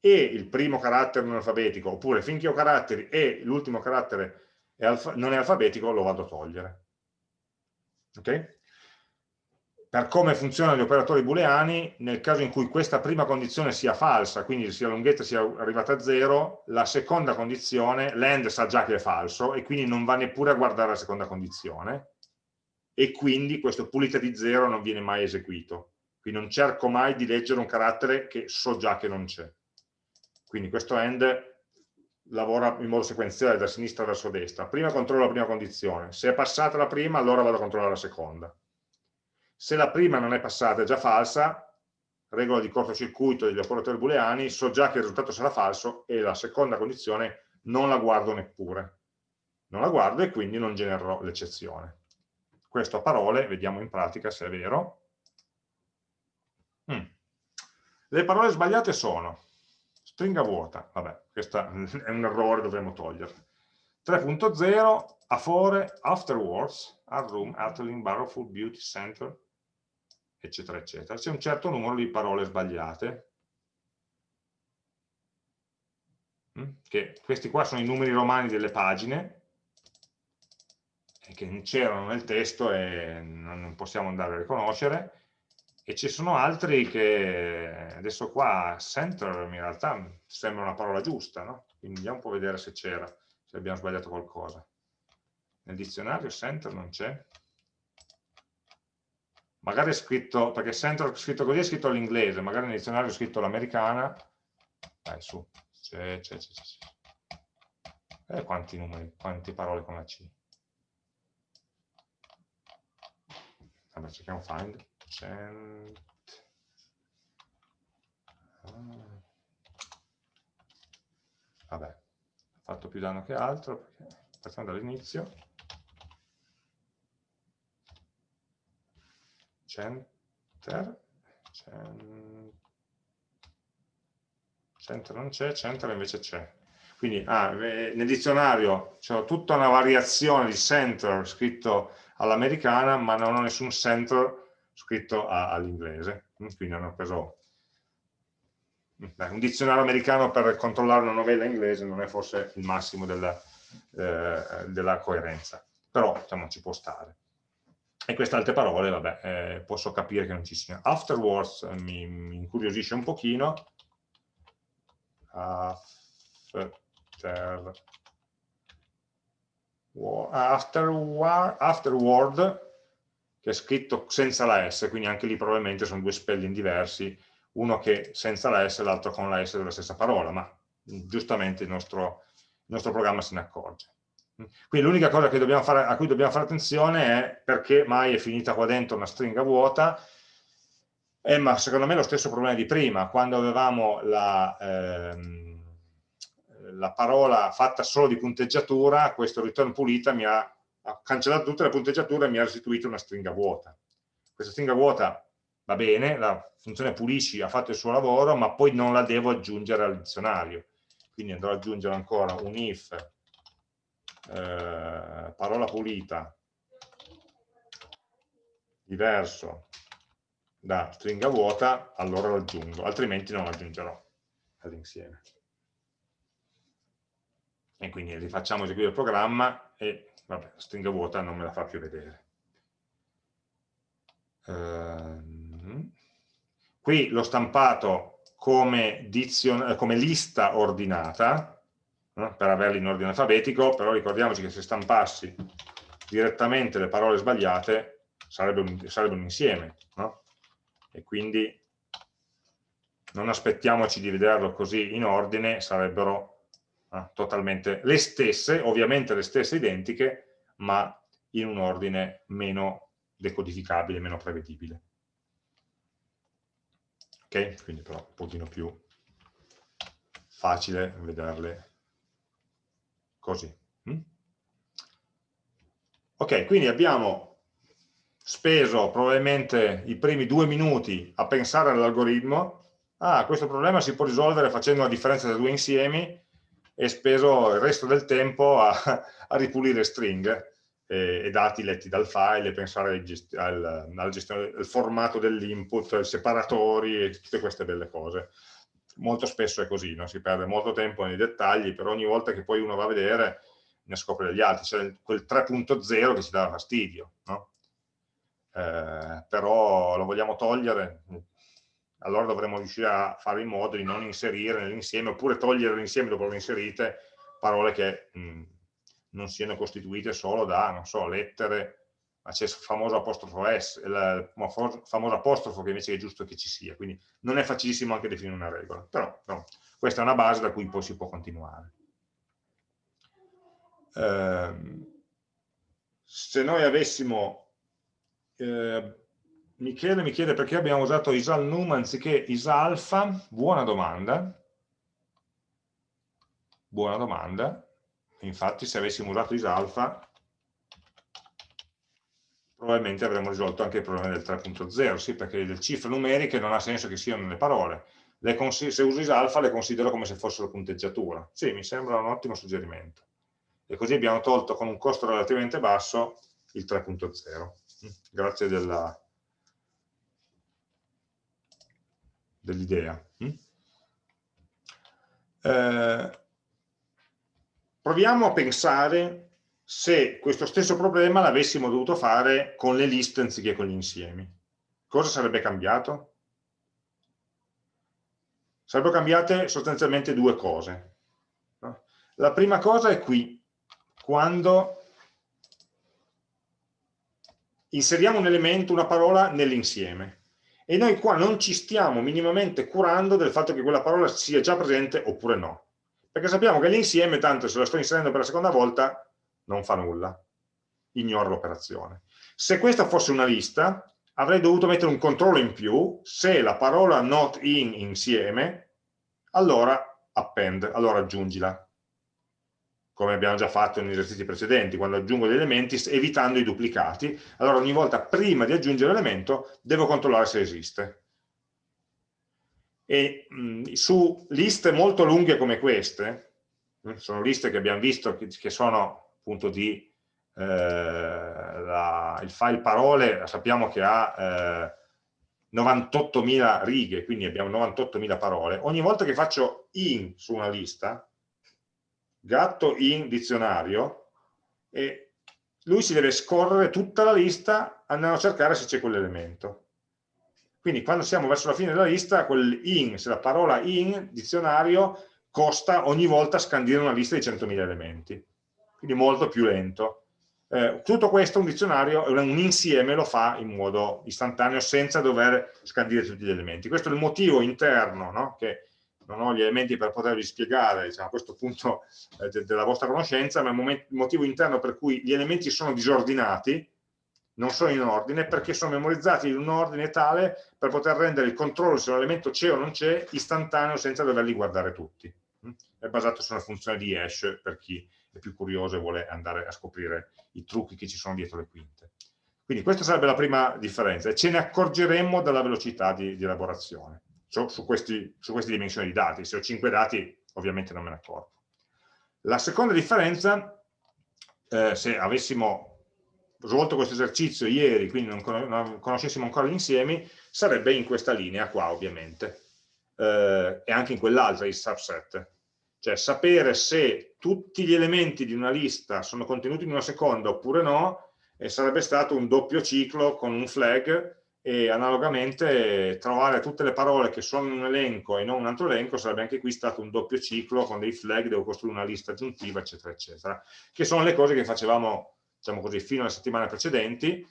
e il primo carattere non alfabetico, oppure finché ho caratteri e l'ultimo carattere non è alfabetico, lo vado a togliere. Ok? per come funzionano gli operatori booleani, nel caso in cui questa prima condizione sia falsa, quindi sia la lunghezza sia arrivata a zero, la seconda condizione, l'end sa già che è falso e quindi non va neppure a guardare la seconda condizione e quindi questo pulita di zero non viene mai eseguito. Quindi non cerco mai di leggere un carattere che so già che non c'è. Quindi questo end lavora in modo sequenziale da sinistra verso destra. Prima controllo la prima condizione. Se è passata la prima, allora vado a controllare la seconda se la prima non è passata, è già falsa, regola di cortocircuito degli operatori booleani, so già che il risultato sarà falso e la seconda condizione non la guardo neppure. Non la guardo e quindi non genererò l'eccezione. Questo a parole, vediamo in pratica se è vero. Mm. Le parole sbagliate sono stringa vuota, vabbè, questo è un errore, dovremmo toglierla. 3.0, afore, afterwards, a room, Atling, Barrowful, Beauty Center, eccetera, eccetera. C'è un certo numero di parole sbagliate, mm, che questi qua sono i numeri romani delle pagine, che c'erano nel testo e non possiamo andare a riconoscere, e ci sono altri che adesso qua center in realtà sembra una parola giusta, no? quindi andiamo un po' a vedere se c'era, se abbiamo sbagliato qualcosa. Nel dizionario center non c'è, magari è scritto, perché center scritto così è scritto all'inglese, magari nel dizionario è scritto all'americana, dai su, c'è, c'è, c'è, c'è. Eh, quanti numeri, quante parole con la C. Vabbè, cerchiamo find, cent... Ah. Vabbè, ha fatto più danno che altro, partiamo dall'inizio. Center, center non c'è, center invece c'è. Quindi ah, nel dizionario c'è tutta una variazione di center scritto all'americana, ma non ho nessun center scritto all'inglese. Quindi hanno preso Beh, un dizionario americano per controllare una novella inglese non è forse il massimo della, eh, della coerenza, però diciamo, ci può stare. E queste altre parole, vabbè, eh, posso capire che non ci siano. Afterwards eh, mi, mi, incuriosisce un pochino. After, afterward, afterward, che è scritto senza la S, quindi anche lì probabilmente sono due spelling diversi, uno che senza la S e l'altro con la S della stessa parola, ma giustamente il nostro, il nostro programma se ne accorge. Quindi l'unica cosa fare, a cui dobbiamo fare attenzione è perché mai è finita qua dentro una stringa vuota, eh, ma secondo me è lo stesso problema di prima, quando avevamo la, ehm, la parola fatta solo di punteggiatura, questo return pulita mi ha, ha cancellato tutte le punteggiature e mi ha restituito una stringa vuota. Questa stringa vuota va bene, la funzione pulisci ha fatto il suo lavoro, ma poi non la devo aggiungere al dizionario. Quindi andrò ad aggiungere ancora un if eh, parola pulita diverso da stringa vuota, allora lo aggiungo, altrimenti non lo aggiungerò all'insieme. E quindi rifacciamo eseguire il programma e vabbè, la stringa vuota non me la fa più vedere. Ehm Qui l'ho stampato come, dizion, come lista ordinata, no? per averli in ordine alfabetico, però ricordiamoci che se stampassi direttamente le parole sbagliate sarebbe un, sarebbe un insieme. No? E quindi non aspettiamoci di vederlo così in ordine, sarebbero eh, totalmente le stesse, ovviamente le stesse identiche, ma in un ordine meno decodificabile, meno prevedibile ok? Quindi però un pochino più facile vederle così. Mm? Ok, quindi abbiamo speso probabilmente i primi due minuti a pensare all'algoritmo, ah, questo problema si può risolvere facendo la differenza tra due insiemi e speso il resto del tempo a, a ripulire stringhe e, dati letti dal file e pensare al, alla gestione del formato dell'input, separatori e tutte queste belle cose. Molto spesso è così, no? si perde molto tempo nei dettagli, però ogni volta che poi uno va a vedere ne scopre degli altri, c'è quel 3.0 che ci dà fastidio, no? eh, però lo vogliamo togliere, allora dovremo riuscire a fare in modo di non inserire nell'insieme, oppure togliere l'insieme dopo aver inserite parole che mh, non siano costituite solo da, non so, lettere, ma c'è il famoso apostrofo S, il famoso apostrofo che invece è giusto che ci sia, quindi non è facilissimo anche definire una regola, però no, questa è una base da cui poi si può continuare. Eh, se noi avessimo, eh, Michele mi chiede perché abbiamo usato isalnum anziché isalfa, buona domanda, buona domanda, infatti se avessimo usato isalfa probabilmente avremmo risolto anche il problema del 3.0, sì, perché le cifre numeriche non ha senso che siano le parole. Le se uso isalfa le considero come se fossero punteggiatura. Sì, mi sembra un ottimo suggerimento. E così abbiamo tolto con un costo relativamente basso il 3.0. Grazie dell'idea. Dell eh, proviamo a pensare se questo stesso problema l'avessimo dovuto fare con le liste anziché con gli insiemi. Cosa sarebbe cambiato? Sarebbero cambiate sostanzialmente due cose. La prima cosa è qui, quando inseriamo un elemento, una parola nell'insieme. E noi qua non ci stiamo minimamente curando del fatto che quella parola sia già presente oppure no. Perché sappiamo che l'insieme, tanto se lo sto inserendo per la seconda volta, non fa nulla. Ignora l'operazione. Se questa fosse una lista, avrei dovuto mettere un controllo in più, se la parola not in insieme, allora append, allora aggiungila come abbiamo già fatto negli esercizi precedenti, quando aggiungo degli elementi evitando i duplicati, allora ogni volta prima di aggiungere l'elemento devo controllare se esiste. E mh, su liste molto lunghe come queste, sono liste che abbiamo visto che, che sono appunto di eh, la, il file parole, sappiamo che ha eh, 98.000 righe, quindi abbiamo 98.000 parole, ogni volta che faccio in su una lista, gatto in dizionario e lui si deve scorrere tutta la lista andando a cercare se c'è quell'elemento. Quindi quando siamo verso la fine della lista, quel in, se la parola in dizionario costa ogni volta scandire una lista di 100.000 elementi, quindi molto più lento. Eh, tutto questo un dizionario, un insieme lo fa in modo istantaneo senza dover scandire tutti gli elementi. Questo è il motivo interno no? che non ho gli elementi per potervi spiegare diciamo, a questo punto eh, de della vostra conoscenza, ma il motivo interno per cui gli elementi sono disordinati, non sono in ordine, perché sono memorizzati in un ordine tale per poter rendere il controllo se un elemento c'è o non c'è istantaneo senza doverli guardare tutti. Mm? È basato su una funzione di hash per chi è più curioso e vuole andare a scoprire i trucchi che ci sono dietro le quinte. Quindi questa sarebbe la prima differenza e ce ne accorgeremmo dalla velocità di, di elaborazione su, su, questi, su queste dimensioni di dati. Se ho 5 dati, ovviamente non me ne accorgo. La seconda differenza, eh, se avessimo svolto questo esercizio ieri, quindi non, non conoscessimo ancora gli insiemi, sarebbe in questa linea qua, ovviamente, eh, e anche in quell'altra, il subset. Cioè sapere se tutti gli elementi di una lista sono contenuti in una seconda oppure no, e sarebbe stato un doppio ciclo con un flag e analogamente trovare tutte le parole che sono in un elenco e non un altro elenco sarebbe anche qui stato un doppio ciclo con dei flag, devo costruire una lista aggiuntiva eccetera eccetera che sono le cose che facevamo diciamo così fino alle settimane precedenti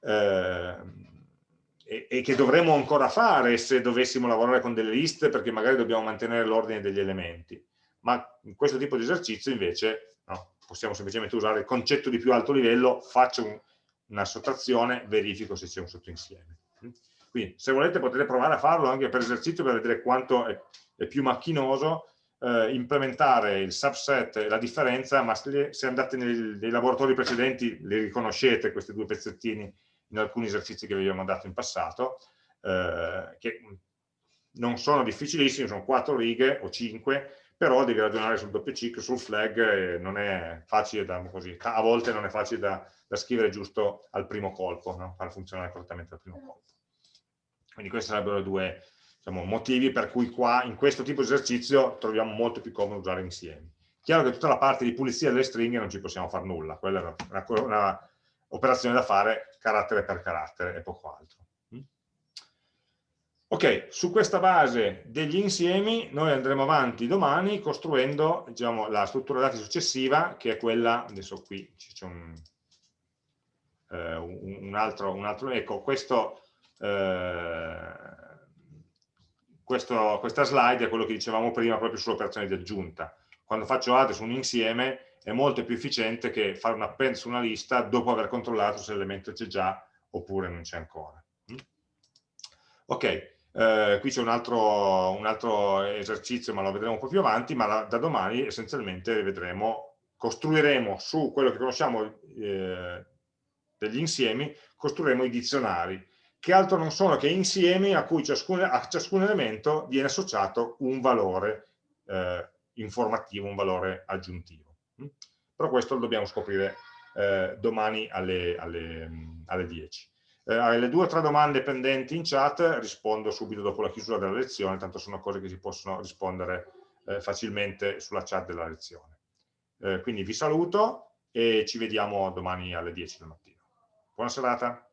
eh, e, e, che dovremmo ancora fare se dovessimo lavorare con delle liste perché magari dobbiamo mantenere l'ordine degli elementi. Ma in questo tipo di esercizio invece no, possiamo semplicemente usare il concetto di più alto livello faccio un, una sottrazione, verifico se c'è un sottoinsieme. Quindi se volete potete provare a farlo anche per esercizio per vedere quanto è, è più macchinoso eh, implementare il subset e la differenza, ma se, se andate nei, nei, laboratori precedenti li riconoscete questi due pezzettini in alcuni esercizi che vi abbiamo dato in passato, eh, che non sono difficilissimi, sono quattro righe o cinque, però devi ragionare sul doppio ciclo, sul flag, non è facile da, così, a volte non è facile da, da scrivere giusto al primo colpo, no? far funzionare correttamente al primo colpo. Quindi questi sarebbero due diciamo, motivi per cui qua in questo tipo di esercizio troviamo molto più comodo usare insiemi. Chiaro che tutta la parte di pulizia delle stringhe non ci possiamo fare nulla, quella è una, una, una operazione da fare carattere per carattere e poco altro. Ok, su questa base degli insiemi noi andremo avanti domani costruendo diciamo, la struttura dati successiva che è quella, adesso qui c'è un, eh, un, altro, un, altro, ecco, questo, eh, questo, questa slide è quello che dicevamo prima proprio sull'operazione di aggiunta. Quando faccio add su un insieme è molto più efficiente che fare un append su una lista dopo aver controllato se l'elemento c'è già oppure non c'è ancora. Mm? Ok, eh, qui c'è un un altro, esercizio, ma lo vedremo un po' più avanti, ma la, da domani essenzialmente vedremo, costruiremo su quello che conosciamo eh, degli insiemi, costruiremo i dizionari, che altro non sono che insiemi a cui ciascun, a ciascun elemento viene associato un valore eh, informativo, un valore aggiuntivo. Però questo lo dobbiamo scoprire eh, domani alle, alle, alle 10. Eh, alle due o tre domande pendenti in chat rispondo subito dopo la chiusura della lezione, tanto sono cose che si possono rispondere eh, facilmente sulla chat della lezione. Eh, quindi vi saluto e ci vediamo domani alle 10 del mattino. Buona serata.